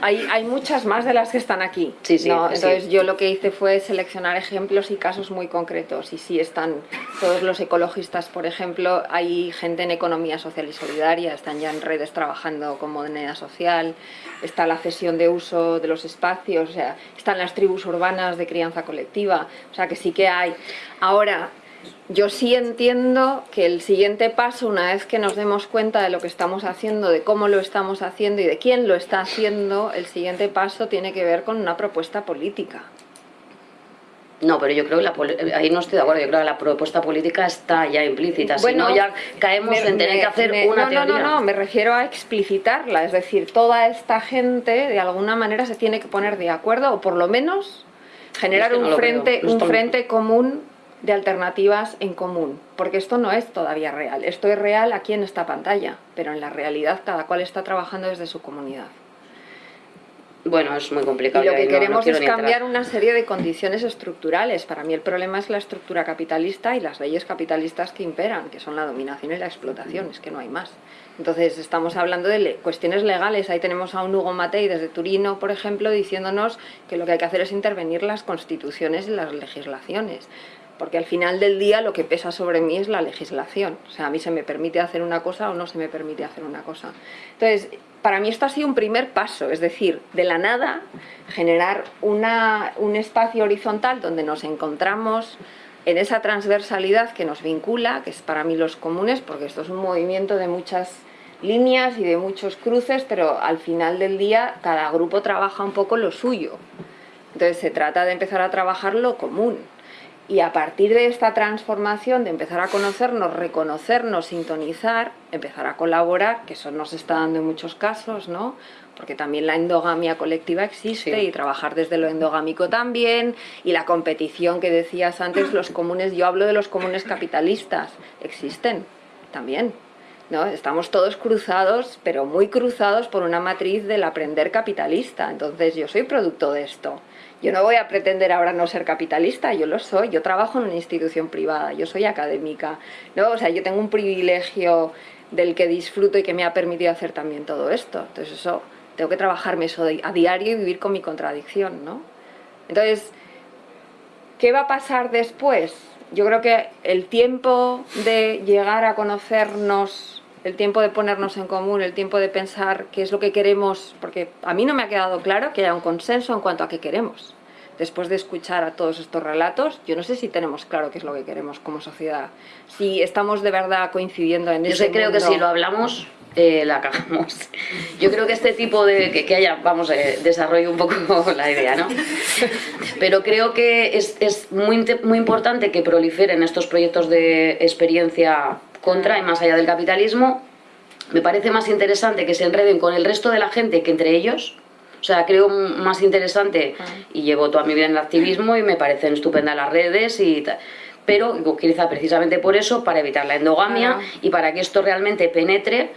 hay, hay muchas más de las que están aquí. Sí, sí, ¿no? sí. Entonces yo lo que hice fue seleccionar ejemplos y casos muy concretos. Y sí están todos los ecologistas, por ejemplo, hay gente en economía social y solidaria, están ya en redes trabajando con moneda social, está la cesión de uso de los espacios, o sea, están las tribus urbanas de crianza colectiva, o sea que sí que hay. Ahora, yo sí entiendo que el siguiente paso, una vez que nos demos cuenta de lo que estamos haciendo, de cómo lo estamos haciendo y de quién lo está haciendo, el siguiente paso tiene que ver con una propuesta política. No, pero yo creo que la poli- ahí no estoy de acuerdo. Yo creo que la propuesta política está ya implícita. si no, ya caemos me- en tener me- que hacer me- una no, teoría. No, no, no, me refiero a explicitarla. Es decir, toda esta gente de alguna manera se tiene que poner de acuerdo o por lo menos generar Es que no un, frente, no un frente común de alternativas en común. Porque esto no es todavía real. Esto es real aquí en esta pantalla, pero en la realidad cada cual está trabajando desde su comunidad. Bueno, es muy complicado. Y lo que ahí no- no queremos es entrar. cambiar una serie de condiciones estructurales. Para mí el problema es la estructura capitalista y las leyes capitalistas que imperan, que son la dominación y la explotación, es que no hay más. Entonces estamos hablando de le- cuestiones legales. Ahí tenemos a un Hugo Matei desde Turino, por ejemplo, diciéndonos que lo que hay que hacer es intervenir las constituciones y las legislaciones. Porque al final del día lo que pesa sobre mí es la legislación. O sea, a mí se me permite hacer una cosa o no se me permite hacer una cosa. Entonces, para mí esto ha sido un primer paso, es decir, de la nada generar un espacio horizontal donde nos encontramos en esa transversalidad que nos vincula, que es para mí los comunes, porque esto es un movimiento de muchas líneas y de muchos cruces, pero al final del día cada grupo trabaja un poco lo suyo. Entonces se trata de empezar a trabajar lo común. Y a partir de esta transformación, de empezar a conocernos, reconocernos, sintonizar, empezar a colaborar, que eso nos está dando en muchos casos, ¿no? Porque también la endogamia colectiva existe Sí. y trabajar desde lo endogámico también, y la competición que decías antes, los comunes, yo hablo de los comunes capitalistas, existen también. Estamos todos cruzados, pero muy cruzados por una matriz del aprender capitalista. Entonces yo soy producto de esto. Yo no voy a pretender ahora no ser capitalista, yo lo soy. Yo trabajo en una institución privada, yo soy académica. ¿no? O sea, yo tengo un privilegio del que disfruto y que me ha permitido hacer también todo esto. Entonces eso, tengo que trabajarme eso a diario y vivir con mi contradicción. ¿no? Entonces, ¿Qué va a pasar después? yo creo que el tiempo de llegar a conocernos, el tiempo de ponernos en común, el tiempo de pensar qué es lo que queremos, porque a mí no me ha quedado claro que haya un consenso en cuanto a qué queremos. Después de escuchar a todos estos relatos, yo no sé si tenemos claro qué es lo que queremos como sociedad. Si estamos de verdad coincidiendo en Yo ese sé, creo que mundo- si lo hablamos, eh, la cagamos. Yo creo que este tipo de... que, que haya, vamos, eh, desarrollo un poco la idea, ¿no? Pero creo que es, es muy, muy importante que proliferen estos proyectos de experiencia contra y más allá del capitalismo. Me parece más interesante que se enreden con el resto de la gente que entre ellos. O sea, creo más interesante, y llevo toda mi vida en el activismo y me parecen estupendas las redes y tal. Pero quizá precisamente por eso, para evitar la endogamia Claro. y para que esto realmente penetre,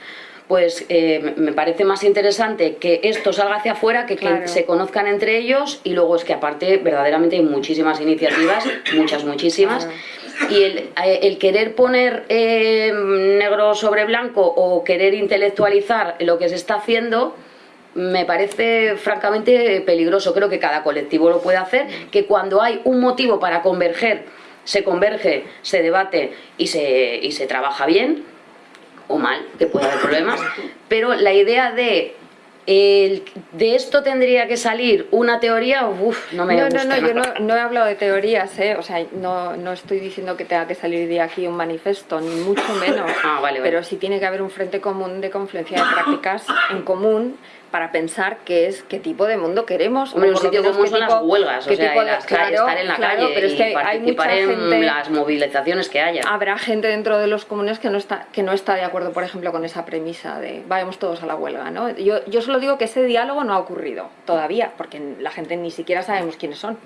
pues eh, me- parece más interesante que esto salga hacia afuera, que, se conozcan entre ellos y luego es que aparte verdaderamente hay muchísimas iniciativas, muchas, muchísimas. Y el, eh, el querer poner eh, negro sobre blanco o querer intelectualizar lo que se está haciendo, me parece francamente peligroso. Creo que cada colectivo lo puede hacer, que cuando hay un motivo para converger, se converge, se debate y se, y se trabaja bien, o mal, que puede haber problemas, pero la idea de el- de esto tendría que salir una teoría, uff, no me no, gusta. no, no, yo no, no he hablado de teorías, ¿eh? o sea, no, no estoy diciendo que tenga que salir de aquí un manifiesto, ni mucho menos, Ah, vale, vale. pero sí tiene que haber un frente común de confluencia de prácticas en común para pensar qué es, qué tipo de mundo queremos. Hombre, un sitio como son las tipo- huelgas, o sea, y de- las claro, estar en la claro, calle pero es y que hay participar mucha en gente, las movilizaciones que haya. Habrá gente dentro de los comunes que no está que no está de acuerdo, por ejemplo, con esa premisa de vayamos todos a la huelga, ¿no? Yo, yo solo digo que ese diálogo no ha ocurrido todavía, porque la gente ni siquiera sabemos quiénes son.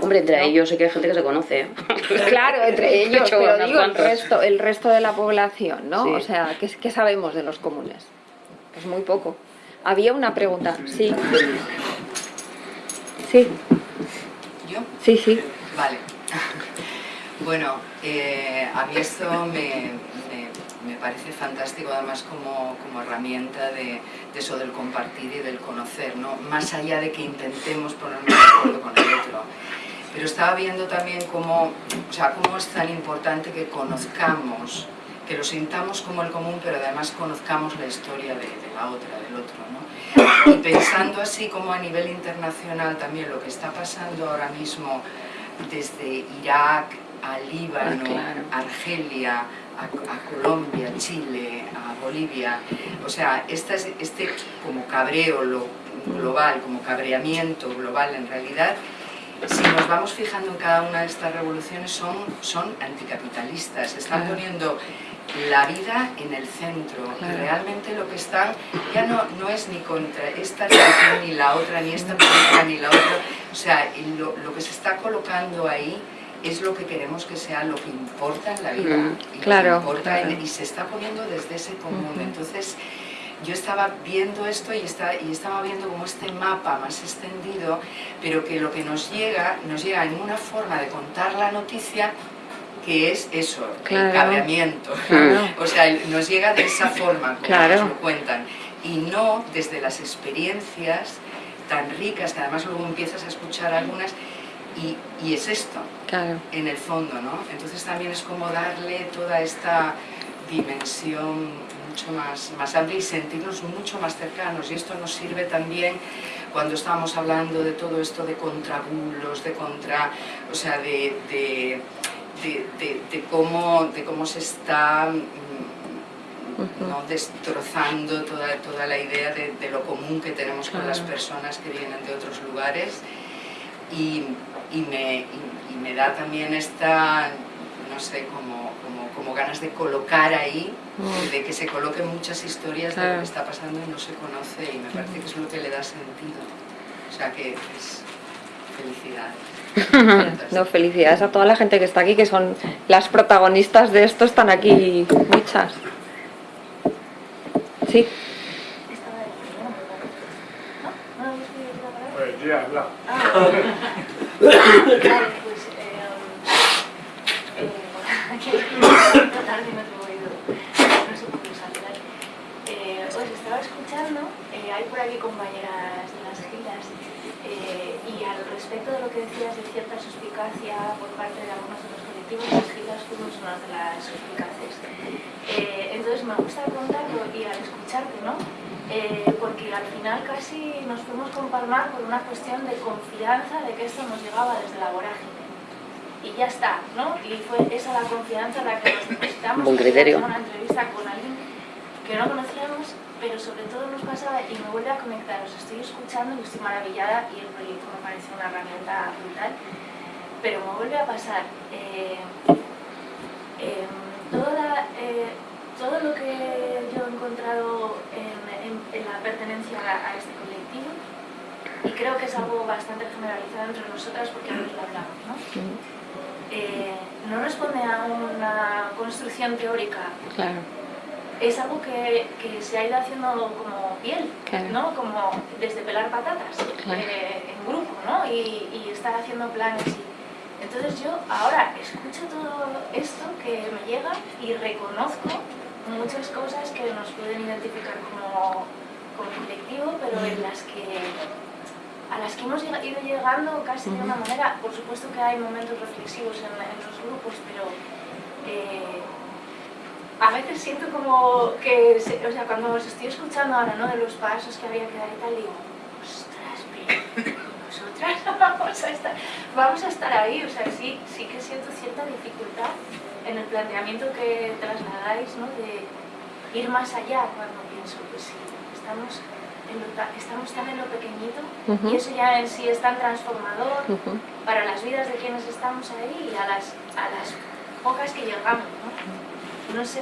Hombre, entre ¿no? ellos sé que hay gente que se conoce. ¿eh? Claro, entre ellos, pero digo el resto, el resto de la población, ¿no? Sí. O sea, ¿qué, qué sabemos de los comunes? Pues muy poco. Había una pregunta, sí. Sí, ¿Yo? sí, sí. Vale. Bueno, eh, a mí esto me, me- me parece fantástico además como, como herramienta de, de eso del compartir y del conocer, ¿no? Más allá de que intentemos ponernos de acuerdo con el otro. Pero estaba viendo también cómo, o sea, cómo es tan importante que conozcamos, que lo sintamos como el común, pero además conozcamos la historia de, de la otra, del otro, ¿no? Y pensando así como a nivel internacional también lo que está pasando ahora mismo desde Irak a Líbano, Ah, claro. Argelia, a, a Colombia, Chile, a Bolivia, o sea, esta este como cabreo lo- global, como cabreamiento global en realidad, si nos vamos fijando en cada una de estas revoluciones son, son anticapitalistas, están poniendo la vida en el centro. Y Claro. realmente lo que están ya no, no es ni contra esta religión ni la otra, ni esta política ni la otra, o sea, lo, lo que se está colocando ahí es lo que queremos que sea lo que importa en la vida. Mm, y, claro, importa en- y se está poniendo desde ese común, entonces yo estaba viendo esto y, está, y estaba viendo como este mapa más extendido, pero que lo que nos llega, nos llega en una forma de contar la noticia que es eso, Claro. el cabreamiento. Claro. O sea, nos llega de esa forma, como Claro. nos lo cuentan, y no desde las experiencias tan ricas, que además luego empiezas a escuchar algunas, y, y es esto, Claro. en el fondo, ¿no? Entonces también es como darle toda esta dimensión mucho más, más amplia y sentirnos mucho más cercanos. Y esto nos sirve también cuando estábamos hablando de todo esto de contrabulos, de contra, o sea, de, de, de- de- de cómo, de cómo se está mm, ¿no? destrozando toda, toda la idea de, de lo común que tenemos con las personas que vienen de otros lugares y, y me, y- y me da también esta, no sé, como, como, como ganas de colocar ahí, Mm. de que se coloquen muchas historias de lo que está pasando y no se conoce y me parece que es lo que le da sentido. O sea que es felicidad. No, felicidades a toda la gente que está aquí, que son las protagonistas de esto, están aquí muchas. Sí, Pues os estaba escuchando, eh, hay por aquí compañeras de las giras, eh, y al respecto de lo que decías de cierta suspicacia por parte de algunos de los colectivos, las giras fuimos una de las suspicaces. Eh, entonces me gusta contarlo y al escucharte, ¿no? Eh, porque al final casi nos fuimos con Palmar por una cuestión de confianza de que esto nos llegaba desde la vorágine. Y ya está, ¿no? Y fue esa la confianza la que nos necesitamos. Buen criterio. Una entrevista con alguien que no conocíamos, pero sobre todo nos pasaba y me vuelve a conectar. Os estoy escuchando y estoy maravillada y el proyecto me parece una herramienta brutal. Pero me vuelve a pasar eh, eh, toda, eh, todo lo que yo he encontrado en, en- en la pertenencia a, a este colectivo y creo que es algo bastante generalizado entre nosotras porque veces lo hablamos, ¿no? Eh, no responde a una construcción teórica Claro, es algo que, que se ha ido haciendo como piel, Claro. ¿no? Como desde pelar patatas Claro. eh, en grupo, ¿no? Y, y estar haciendo planes. Y... Entonces yo ahora escucho todo esto que me llega y reconozco muchas cosas que nos pueden identificar como, como colectivo, pero en las que a las que hemos ido llegando casi de una manera, por supuesto que hay momentos reflexivos en, en los grupos, pero eh, a veces siento como que, se- o sea, cuando os estoy escuchando ahora, ¿no? De los pasos que había que dar y tal, digo, ostras, nosotras vamos a estar, vamos a estar ahí, o sea, sí, sí que siento cierta dificultad en el planteamiento que trasladáis, ¿no? De ir más allá cuando pienso, pues sí, estamos, en lo ta- estamos tan en lo pequeñito y eso ya en sí es tan transformador para las vidas de quienes estamos ahí y a las, a las pocas que llegamos, ¿no? No sé,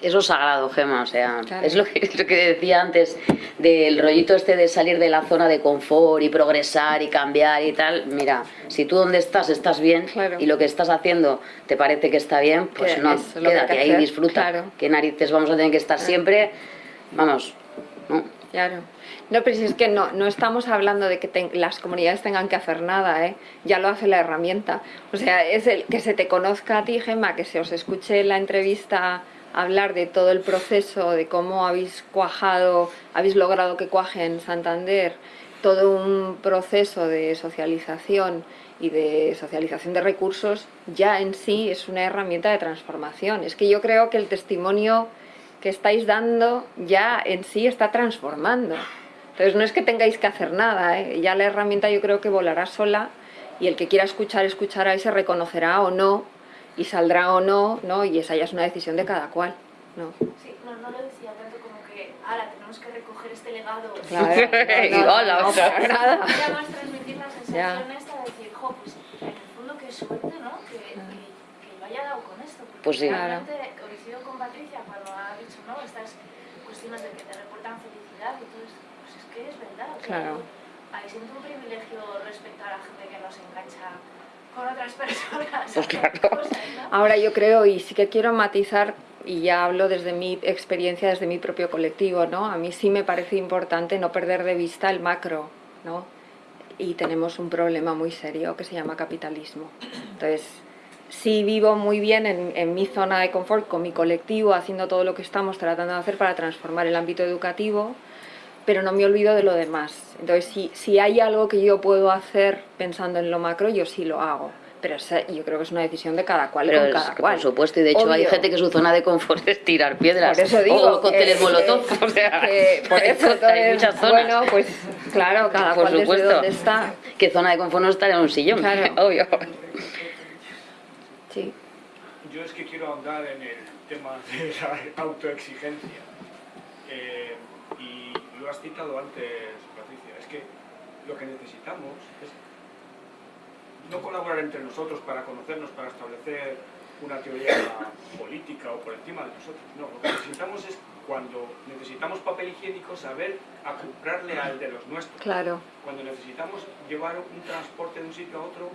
Eso es sagrado, Gema, o sea, Claro. es lo que, es lo que decía antes del rollito este de salir de la zona de confort y progresar y cambiar y tal. Mira, si tú donde estás estás bien Claro. y lo que estás haciendo te parece que está bien, pues no, es quédate que ahí, disfruta. claro. ¿Qué narices vamos a tener que estar siempre? Vamos, ¿no? Claro. No, pero si es que no, no estamos hablando de que las comunidades tengan que hacer nada, ¿eh? ya lo hace la herramienta. O sea, es el que se te conozca a ti, Gemma, que se os escuche la entrevista hablar de todo el proceso, de cómo habéis cuajado, habéis logrado que cuaje en Santander, todo un proceso de socialización y de socialización de recursos, ya en sí es una herramienta de transformación. Es que yo creo que el testimonio que estáis dando ya en sí está transformando. Entonces no es que tengáis que hacer nada, ¿eh? ya la herramienta yo creo que volará sola y el que quiera escuchar escuchará y se reconocerá o no y saldrá o no, ¿no? Y esa ya es una decisión de cada cual, ¿no? sí, no, no lo decía tanto como que ahora tenemos que recoger este legado. Claro. Y hola, o sea, para nada. Era más transmitir la sensación esta de decir, jo, pues en el fondo qué suerte, ¿no? Que, que, que yo haya dado con esto. Porque Pues sí. realmente coincido con Patricia cuando ha dicho, ¿no? Estas cuestiones de que te reportan felicidad y todo esto. Es que es verdad. Claro. Ahí siento un privilegio respecto a la gente que nos engancha con otras personas. Pues claro. Cosas, ¿no? Ahora yo creo, y sí que quiero matizar, y ya hablo desde mi experiencia, desde mi propio colectivo, ¿no? A mí sí me parece importante no perder de vista el macro, ¿no? Y tenemos un problema muy serio que se llama capitalismo. Entonces, sí vivo muy bien en, en mi zona de confort, con mi colectivo, haciendo todo lo que estamos tratando de hacer para transformar el ámbito educativo, pero no me olvido de lo demás. Entonces, si, si hay algo que yo puedo hacer pensando en lo macro, yo sí lo hago. Pero esa- yo creo que es una decisión de cada cual Pero con es cada que, cual. por supuesto, y de hecho hay Obvio. gente que su zona de confort es tirar piedras Por eso digo o cócteles que- molotov, que- o sea, que por eso hay entonces, muchas zonas. Bueno, pues claro, cada por cual desde supuesto. donde está. ¿Qué zona de confort no estar en un sillón? Claro. Obvio. Sí. Yo es que quiero ahondar en el tema de la autoexigencia. Eh, lo has citado antes, Patricia, es que lo que necesitamos es no colaborar entre nosotros para conocernos, para establecer una teoría política o por encima de nosotros. No, lo que necesitamos es cuando necesitamos papel higiénico saber acoplarle al de los nuestros Claro, cuando necesitamos llevar un transporte de un sitio a otro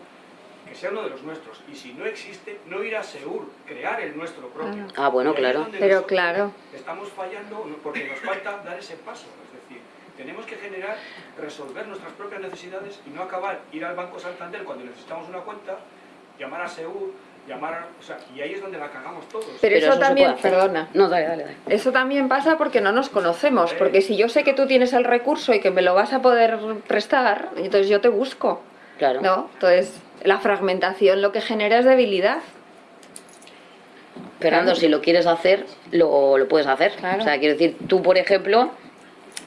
que sea uno de los nuestros. Y si no existe, no ir a Seur, crear el nuestro propio. Ah, bueno, claro. pero claro, Estamos fallando porque nos falta dar ese paso. Tenemos que generar, resolver nuestras propias necesidades y no acabar, ir al Banco Santander cuando necesitamos una cuenta, llamar a Seur, llamar, a- o sea, y ahí es donde la cagamos todos. Pero, Pero eso, también, perdona, No, dale, dale, dale. eso también pasa porque no nos conocemos, porque si yo sé que tú tienes el recurso y que me lo vas a poder prestar, entonces yo te busco, Claro. ¿no? Entonces, la fragmentación lo que genera es debilidad. Fernando, si lo quieres hacer, lo, lo puedes hacer. Claro. O sea, quiero decir, tú, por ejemplo,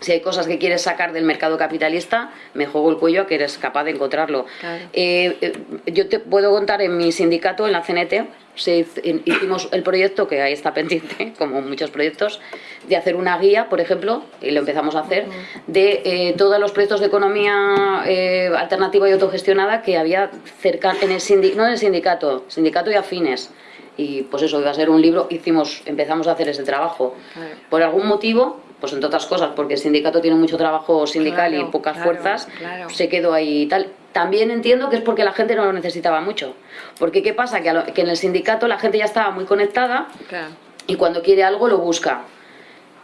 si hay cosas que quieres sacar del mercado capitalista, me juego el cuello a que eres capaz de encontrarlo. Claro. Eh, eh, yo te puedo contar en mi sindicato, en la CNT, se hiz- en- hicimos el proyecto, que ahí está pendiente, como muchos proyectos, de hacer una guía, por ejemplo, y lo empezamos a hacer, de eh, todos los proyectos de economía alternativa y autogestionada que había cerca, en el no en el sindicato, sindicato y afines. Y pues eso iba a ser un libro, hicimos, empezamos a hacer ese trabajo. Por algún motivo, pues entre otras cosas, porque el sindicato tiene mucho trabajo sindical Claro, y pocas claro, fuerzas, claro. se quedó ahí y tal. También entiendo que es porque la gente no lo necesitaba mucho. Porque ¿qué pasa? Que, a lo- que en el sindicato la gente ya estaba muy conectada Claro. y cuando quiere algo lo busca.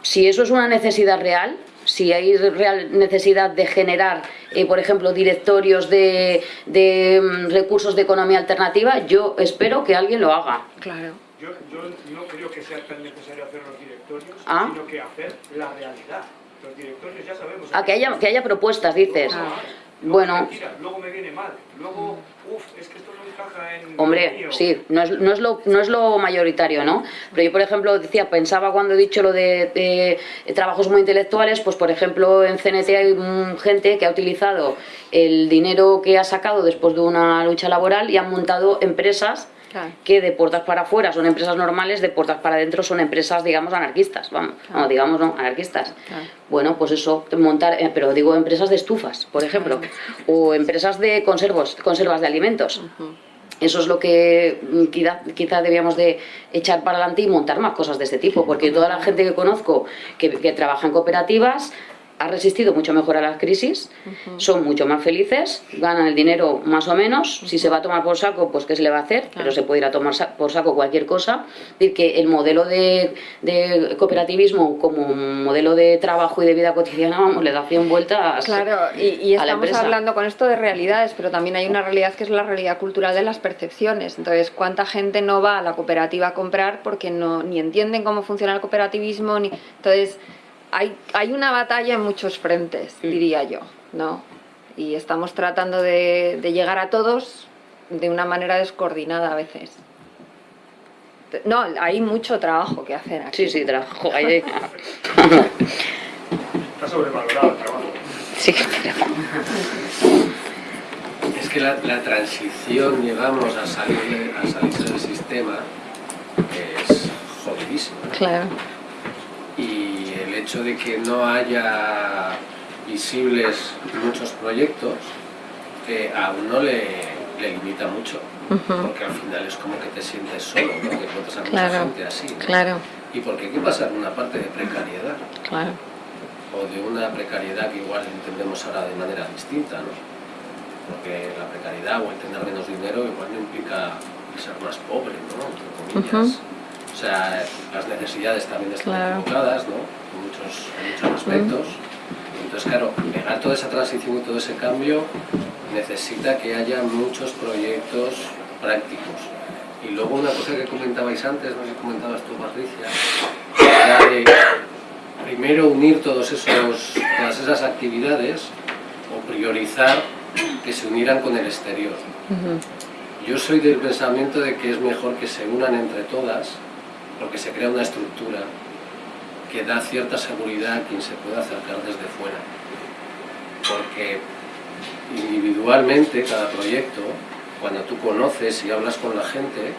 Si eso es una necesidad real, si hay real necesidad de generar, eh, por ejemplo, directorios de, de, mm, recursos de economía alternativa, yo espero que alguien lo haga. Claro. Yo, yo no creo que sea tan necesario hacer los directorios, Ah. sino que hacer la realidad. Los directorios ya sabemos. A que haya, que haya propuestas, dices. Luego, Bueno. luego me viene mal. Luego, uff, es que esto no encaja en. Hombre, sí, no es, no, es lo, no es lo mayoritario, ¿no? Pero yo, por ejemplo, decía, pensaba cuando he dicho lo de, de trabajos muy intelectuales, pues por ejemplo en CNT hay gente que ha utilizado el dinero que ha sacado después de una lucha laboral y han montado empresas Claro. que de puertas para afuera son empresas normales, de puertas para adentro son empresas, digamos, anarquistas, vamos, no, digamos, no, anarquistas. Claro. Bueno, pues eso, montar, eh, pero digo empresas de estufas, por ejemplo, o empresas de conservos, conservas de alimentos. Eso es lo que mm, quizá, quizá debíamos de echar para adelante y montar más cosas de este tipo, porque toda la gente que conozco que, que trabaja en cooperativas ha resistido mucho mejor a las crisis, son mucho más felices, ganan el dinero más o menos, si se va a tomar por saco, pues qué se le va a hacer, pero se puede ir a tomar por saco cualquier cosa. Es decir, que el modelo de, de cooperativismo como modelo de trabajo y de vida cotidiana, vamos, le da 100 vueltas Claro, y, y a la estamos empresa. hablando con esto de realidades, pero también hay una realidad que es la realidad cultural de las percepciones. Entonces, ¿cuánta gente no va a la cooperativa a comprar porque no ni entienden cómo funciona el cooperativismo? Ni... Entonces, hay, hay una batalla en muchos frentes, diría yo, ¿no? Y estamos tratando de, de llegar a todos de una manera descoordinada a veces. No, hay mucho trabajo que hacer aquí. Sí, sí, trabajo. Está sobrevalorado el trabajo. sí, Es que la, la transición, digamos, a salir, a salirse del sistema es jodidísima. Claro. Y hecho de que no haya visibles muchos proyectos eh, a uno le, le limita mucho. Porque al final es como que te sientes solo, ¿no? que encuentras a mucha gente así. ¿no? Claro, Y porque hay que pasar una parte de precariedad. claro. o de una precariedad que igual entendemos ahora de manera distinta, ¿no? Porque la precariedad o el tener menos dinero igual no implica ser más pobre, ¿no? Entre comillas. O sea, las necesidades también están Claro. equivocadas, ¿no? En muchos, en muchos aspectos. Entonces, claro, pegar toda esa transición y todo ese cambio necesita que haya muchos proyectos prácticos. Y luego una cosa que comentabais antes, no sé si comentabas tú, Patricia, era de primero unir todos esos, todas esas actividades o priorizar que se unieran con el exterior. Yo soy del pensamiento de que es mejor que se unan entre todas porque se crea una estructura que da cierta seguridad a quien se pueda acercar desde fuera. Porque individualmente cada proyecto, cuando tú conoces y hablas con la gente,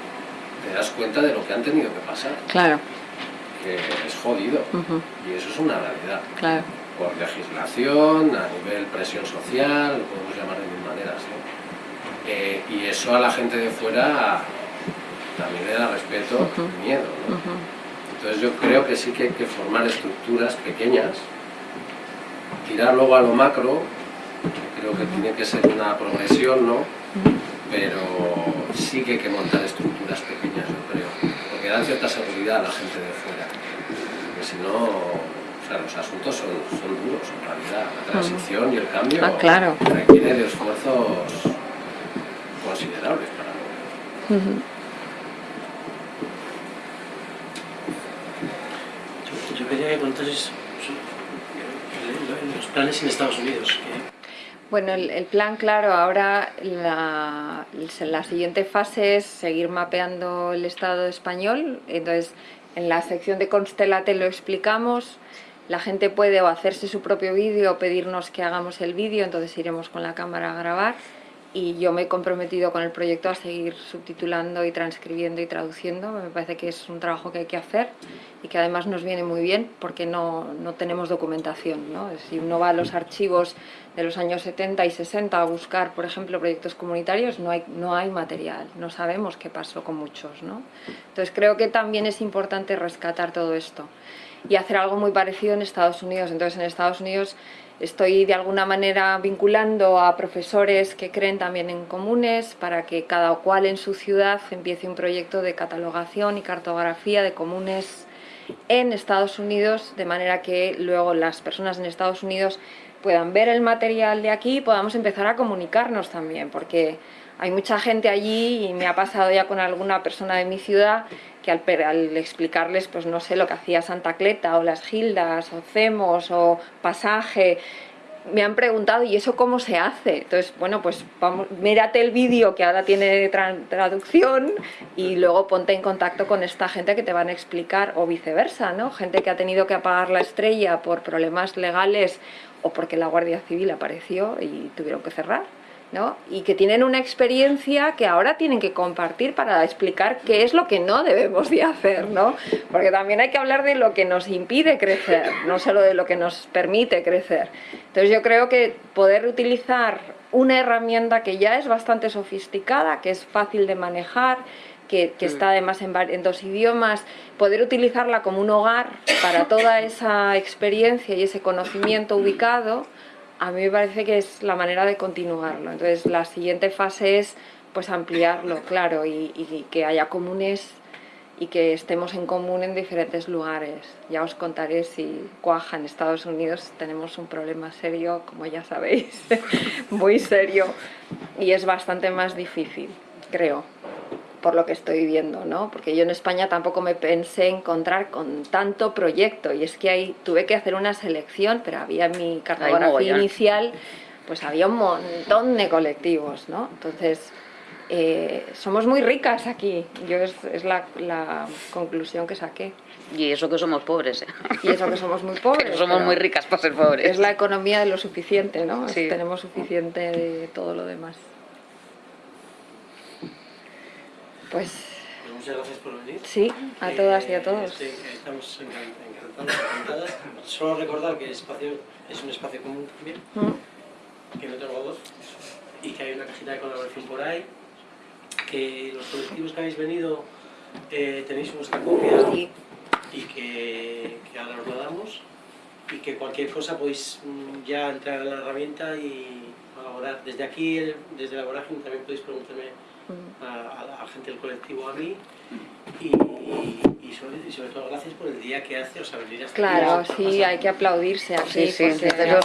te das cuenta de lo que han tenido que pasar, Claro, que es jodido. Y eso es una realidad. claro. Por legislación, a nivel presión social, lo podemos llamar de mil maneras. ¿no? Eh, y eso a la gente de fuera también le da respeto y miedo. ¿no? Entonces yo creo que sí que hay que formar estructuras pequeñas, tirar luego a lo macro, creo que tiene que ser una progresión, ¿no? Pero sí que hay que montar estructuras pequeñas, yo creo, porque dan cierta seguridad a la gente de fuera. Porque si no, o sea, los asuntos son, son duros en realidad. La transición y el cambio Ah, claro. requiere de esfuerzos considerables para. Eh, bueno, entonces, pues, los planes en Estados Unidos. que- Bueno, el, el plan, claro, ahora la, la siguiente fase es seguir mapeando el Estado español. Entonces, en la sección de Constelate lo explicamos. La gente puede o hacerse su propio vídeo o pedirnos que hagamos el vídeo, entonces iremos con la cámara a grabar. Y yo me he comprometido con el proyecto a seguir subtitulando y transcribiendo y traduciendo. Me parece que es un trabajo que hay que hacer y que además nos viene muy bien porque no, no tenemos documentación. ¿no? Si uno va a los archivos de los años 70 y 60 a buscar, por ejemplo, proyectos comunitarios, no hay, no hay material, no sabemos qué pasó con muchos. ¿no? Entonces creo que también es importante rescatar todo esto y hacer algo muy parecido en Estados Unidos. Entonces en Estados Unidos estoy de alguna manera vinculando a profesores que creen también en comunes para que cada cual en su ciudad empiece un proyecto de catalogación y cartografía de comunes en Estados Unidos, de manera que luego las personas en Estados Unidos puedan ver el material de aquí y podamos empezar a comunicarnos también, porque hay mucha gente allí y me ha pasado ya con alguna persona de mi ciudad que al, al explicarles, pues no sé, lo que hacía Santa Cleta o las Gildas o Cemos o Pasaje, me han preguntado, ¿y eso cómo se hace? Entonces, bueno, pues vamos, mírate el vídeo que ahora tiene tra- traducción y luego ponte en contacto con esta gente que te van a explicar, o viceversa, ¿no? Gente que ha tenido que apagar la estrella por problemas legales o porque la Guardia Civil apareció y tuvieron que cerrar. ¿No? y que tienen una experiencia que ahora tienen que compartir para explicar qué es lo que no debemos de hacer, ¿no? porque también hay que hablar de lo que nos impide crecer, no solo de lo que nos permite crecer. Entonces yo creo que poder utilizar una herramienta que ya es bastante sofisticada, que es fácil de manejar, que, que está además en dos idiomas, poder utilizarla como un hogar para toda esa experiencia y ese conocimiento ubicado, a mí me parece que es la manera de continuarlo. Entonces la siguiente fase es pues ampliarlo, claro, y, que haya comunes y que estemos en común en diferentes lugares. Ya os contaré si cuaja en Estados Unidos tenemos un problema serio, como ya sabéis, muy serio, y es bastante más difícil, creo por lo que estoy viendo, ¿no? Porque yo en España tampoco me pensé encontrar con tanto proyecto y es que ahí tuve que hacer una selección, pero había en mi cartografía inicial, pues había un montón de colectivos, ¿no? Entonces, eh, somos muy ricas aquí, yo es, es la, la conclusión que saqué. Y eso que somos pobres, ¿eh? Y eso que somos muy pobres. Pero somos pero muy ricas para ser pobres. Es la economía de lo suficiente, ¿no? Sí. Tenemos suficiente de todo lo demás. Pues muchas gracias por venir. sí, a Eh, todas y a todos. estoy- estamos encan- encantados, encantadas. Solo recordar que el espacio es un espacio común también, Mm. que no tengo voz, y que hay una cajita de colaboración por ahí, que los colectivos que habéis venido eh, tenéis vuestra copia Sí. y que, que ahora os la damos, y que cualquier cosa podéis mm, ya entrar en la herramienta y colaborar. Desde aquí, desde la vorágine, también podéis preguntarme. A, a la gente del colectivo, a mí, y, y sobre, y sobre todo gracias por el día que hace, o sea, venir hasta aquí. Claro, sí, hay que aplaudirse aquí. Sí, sí, porque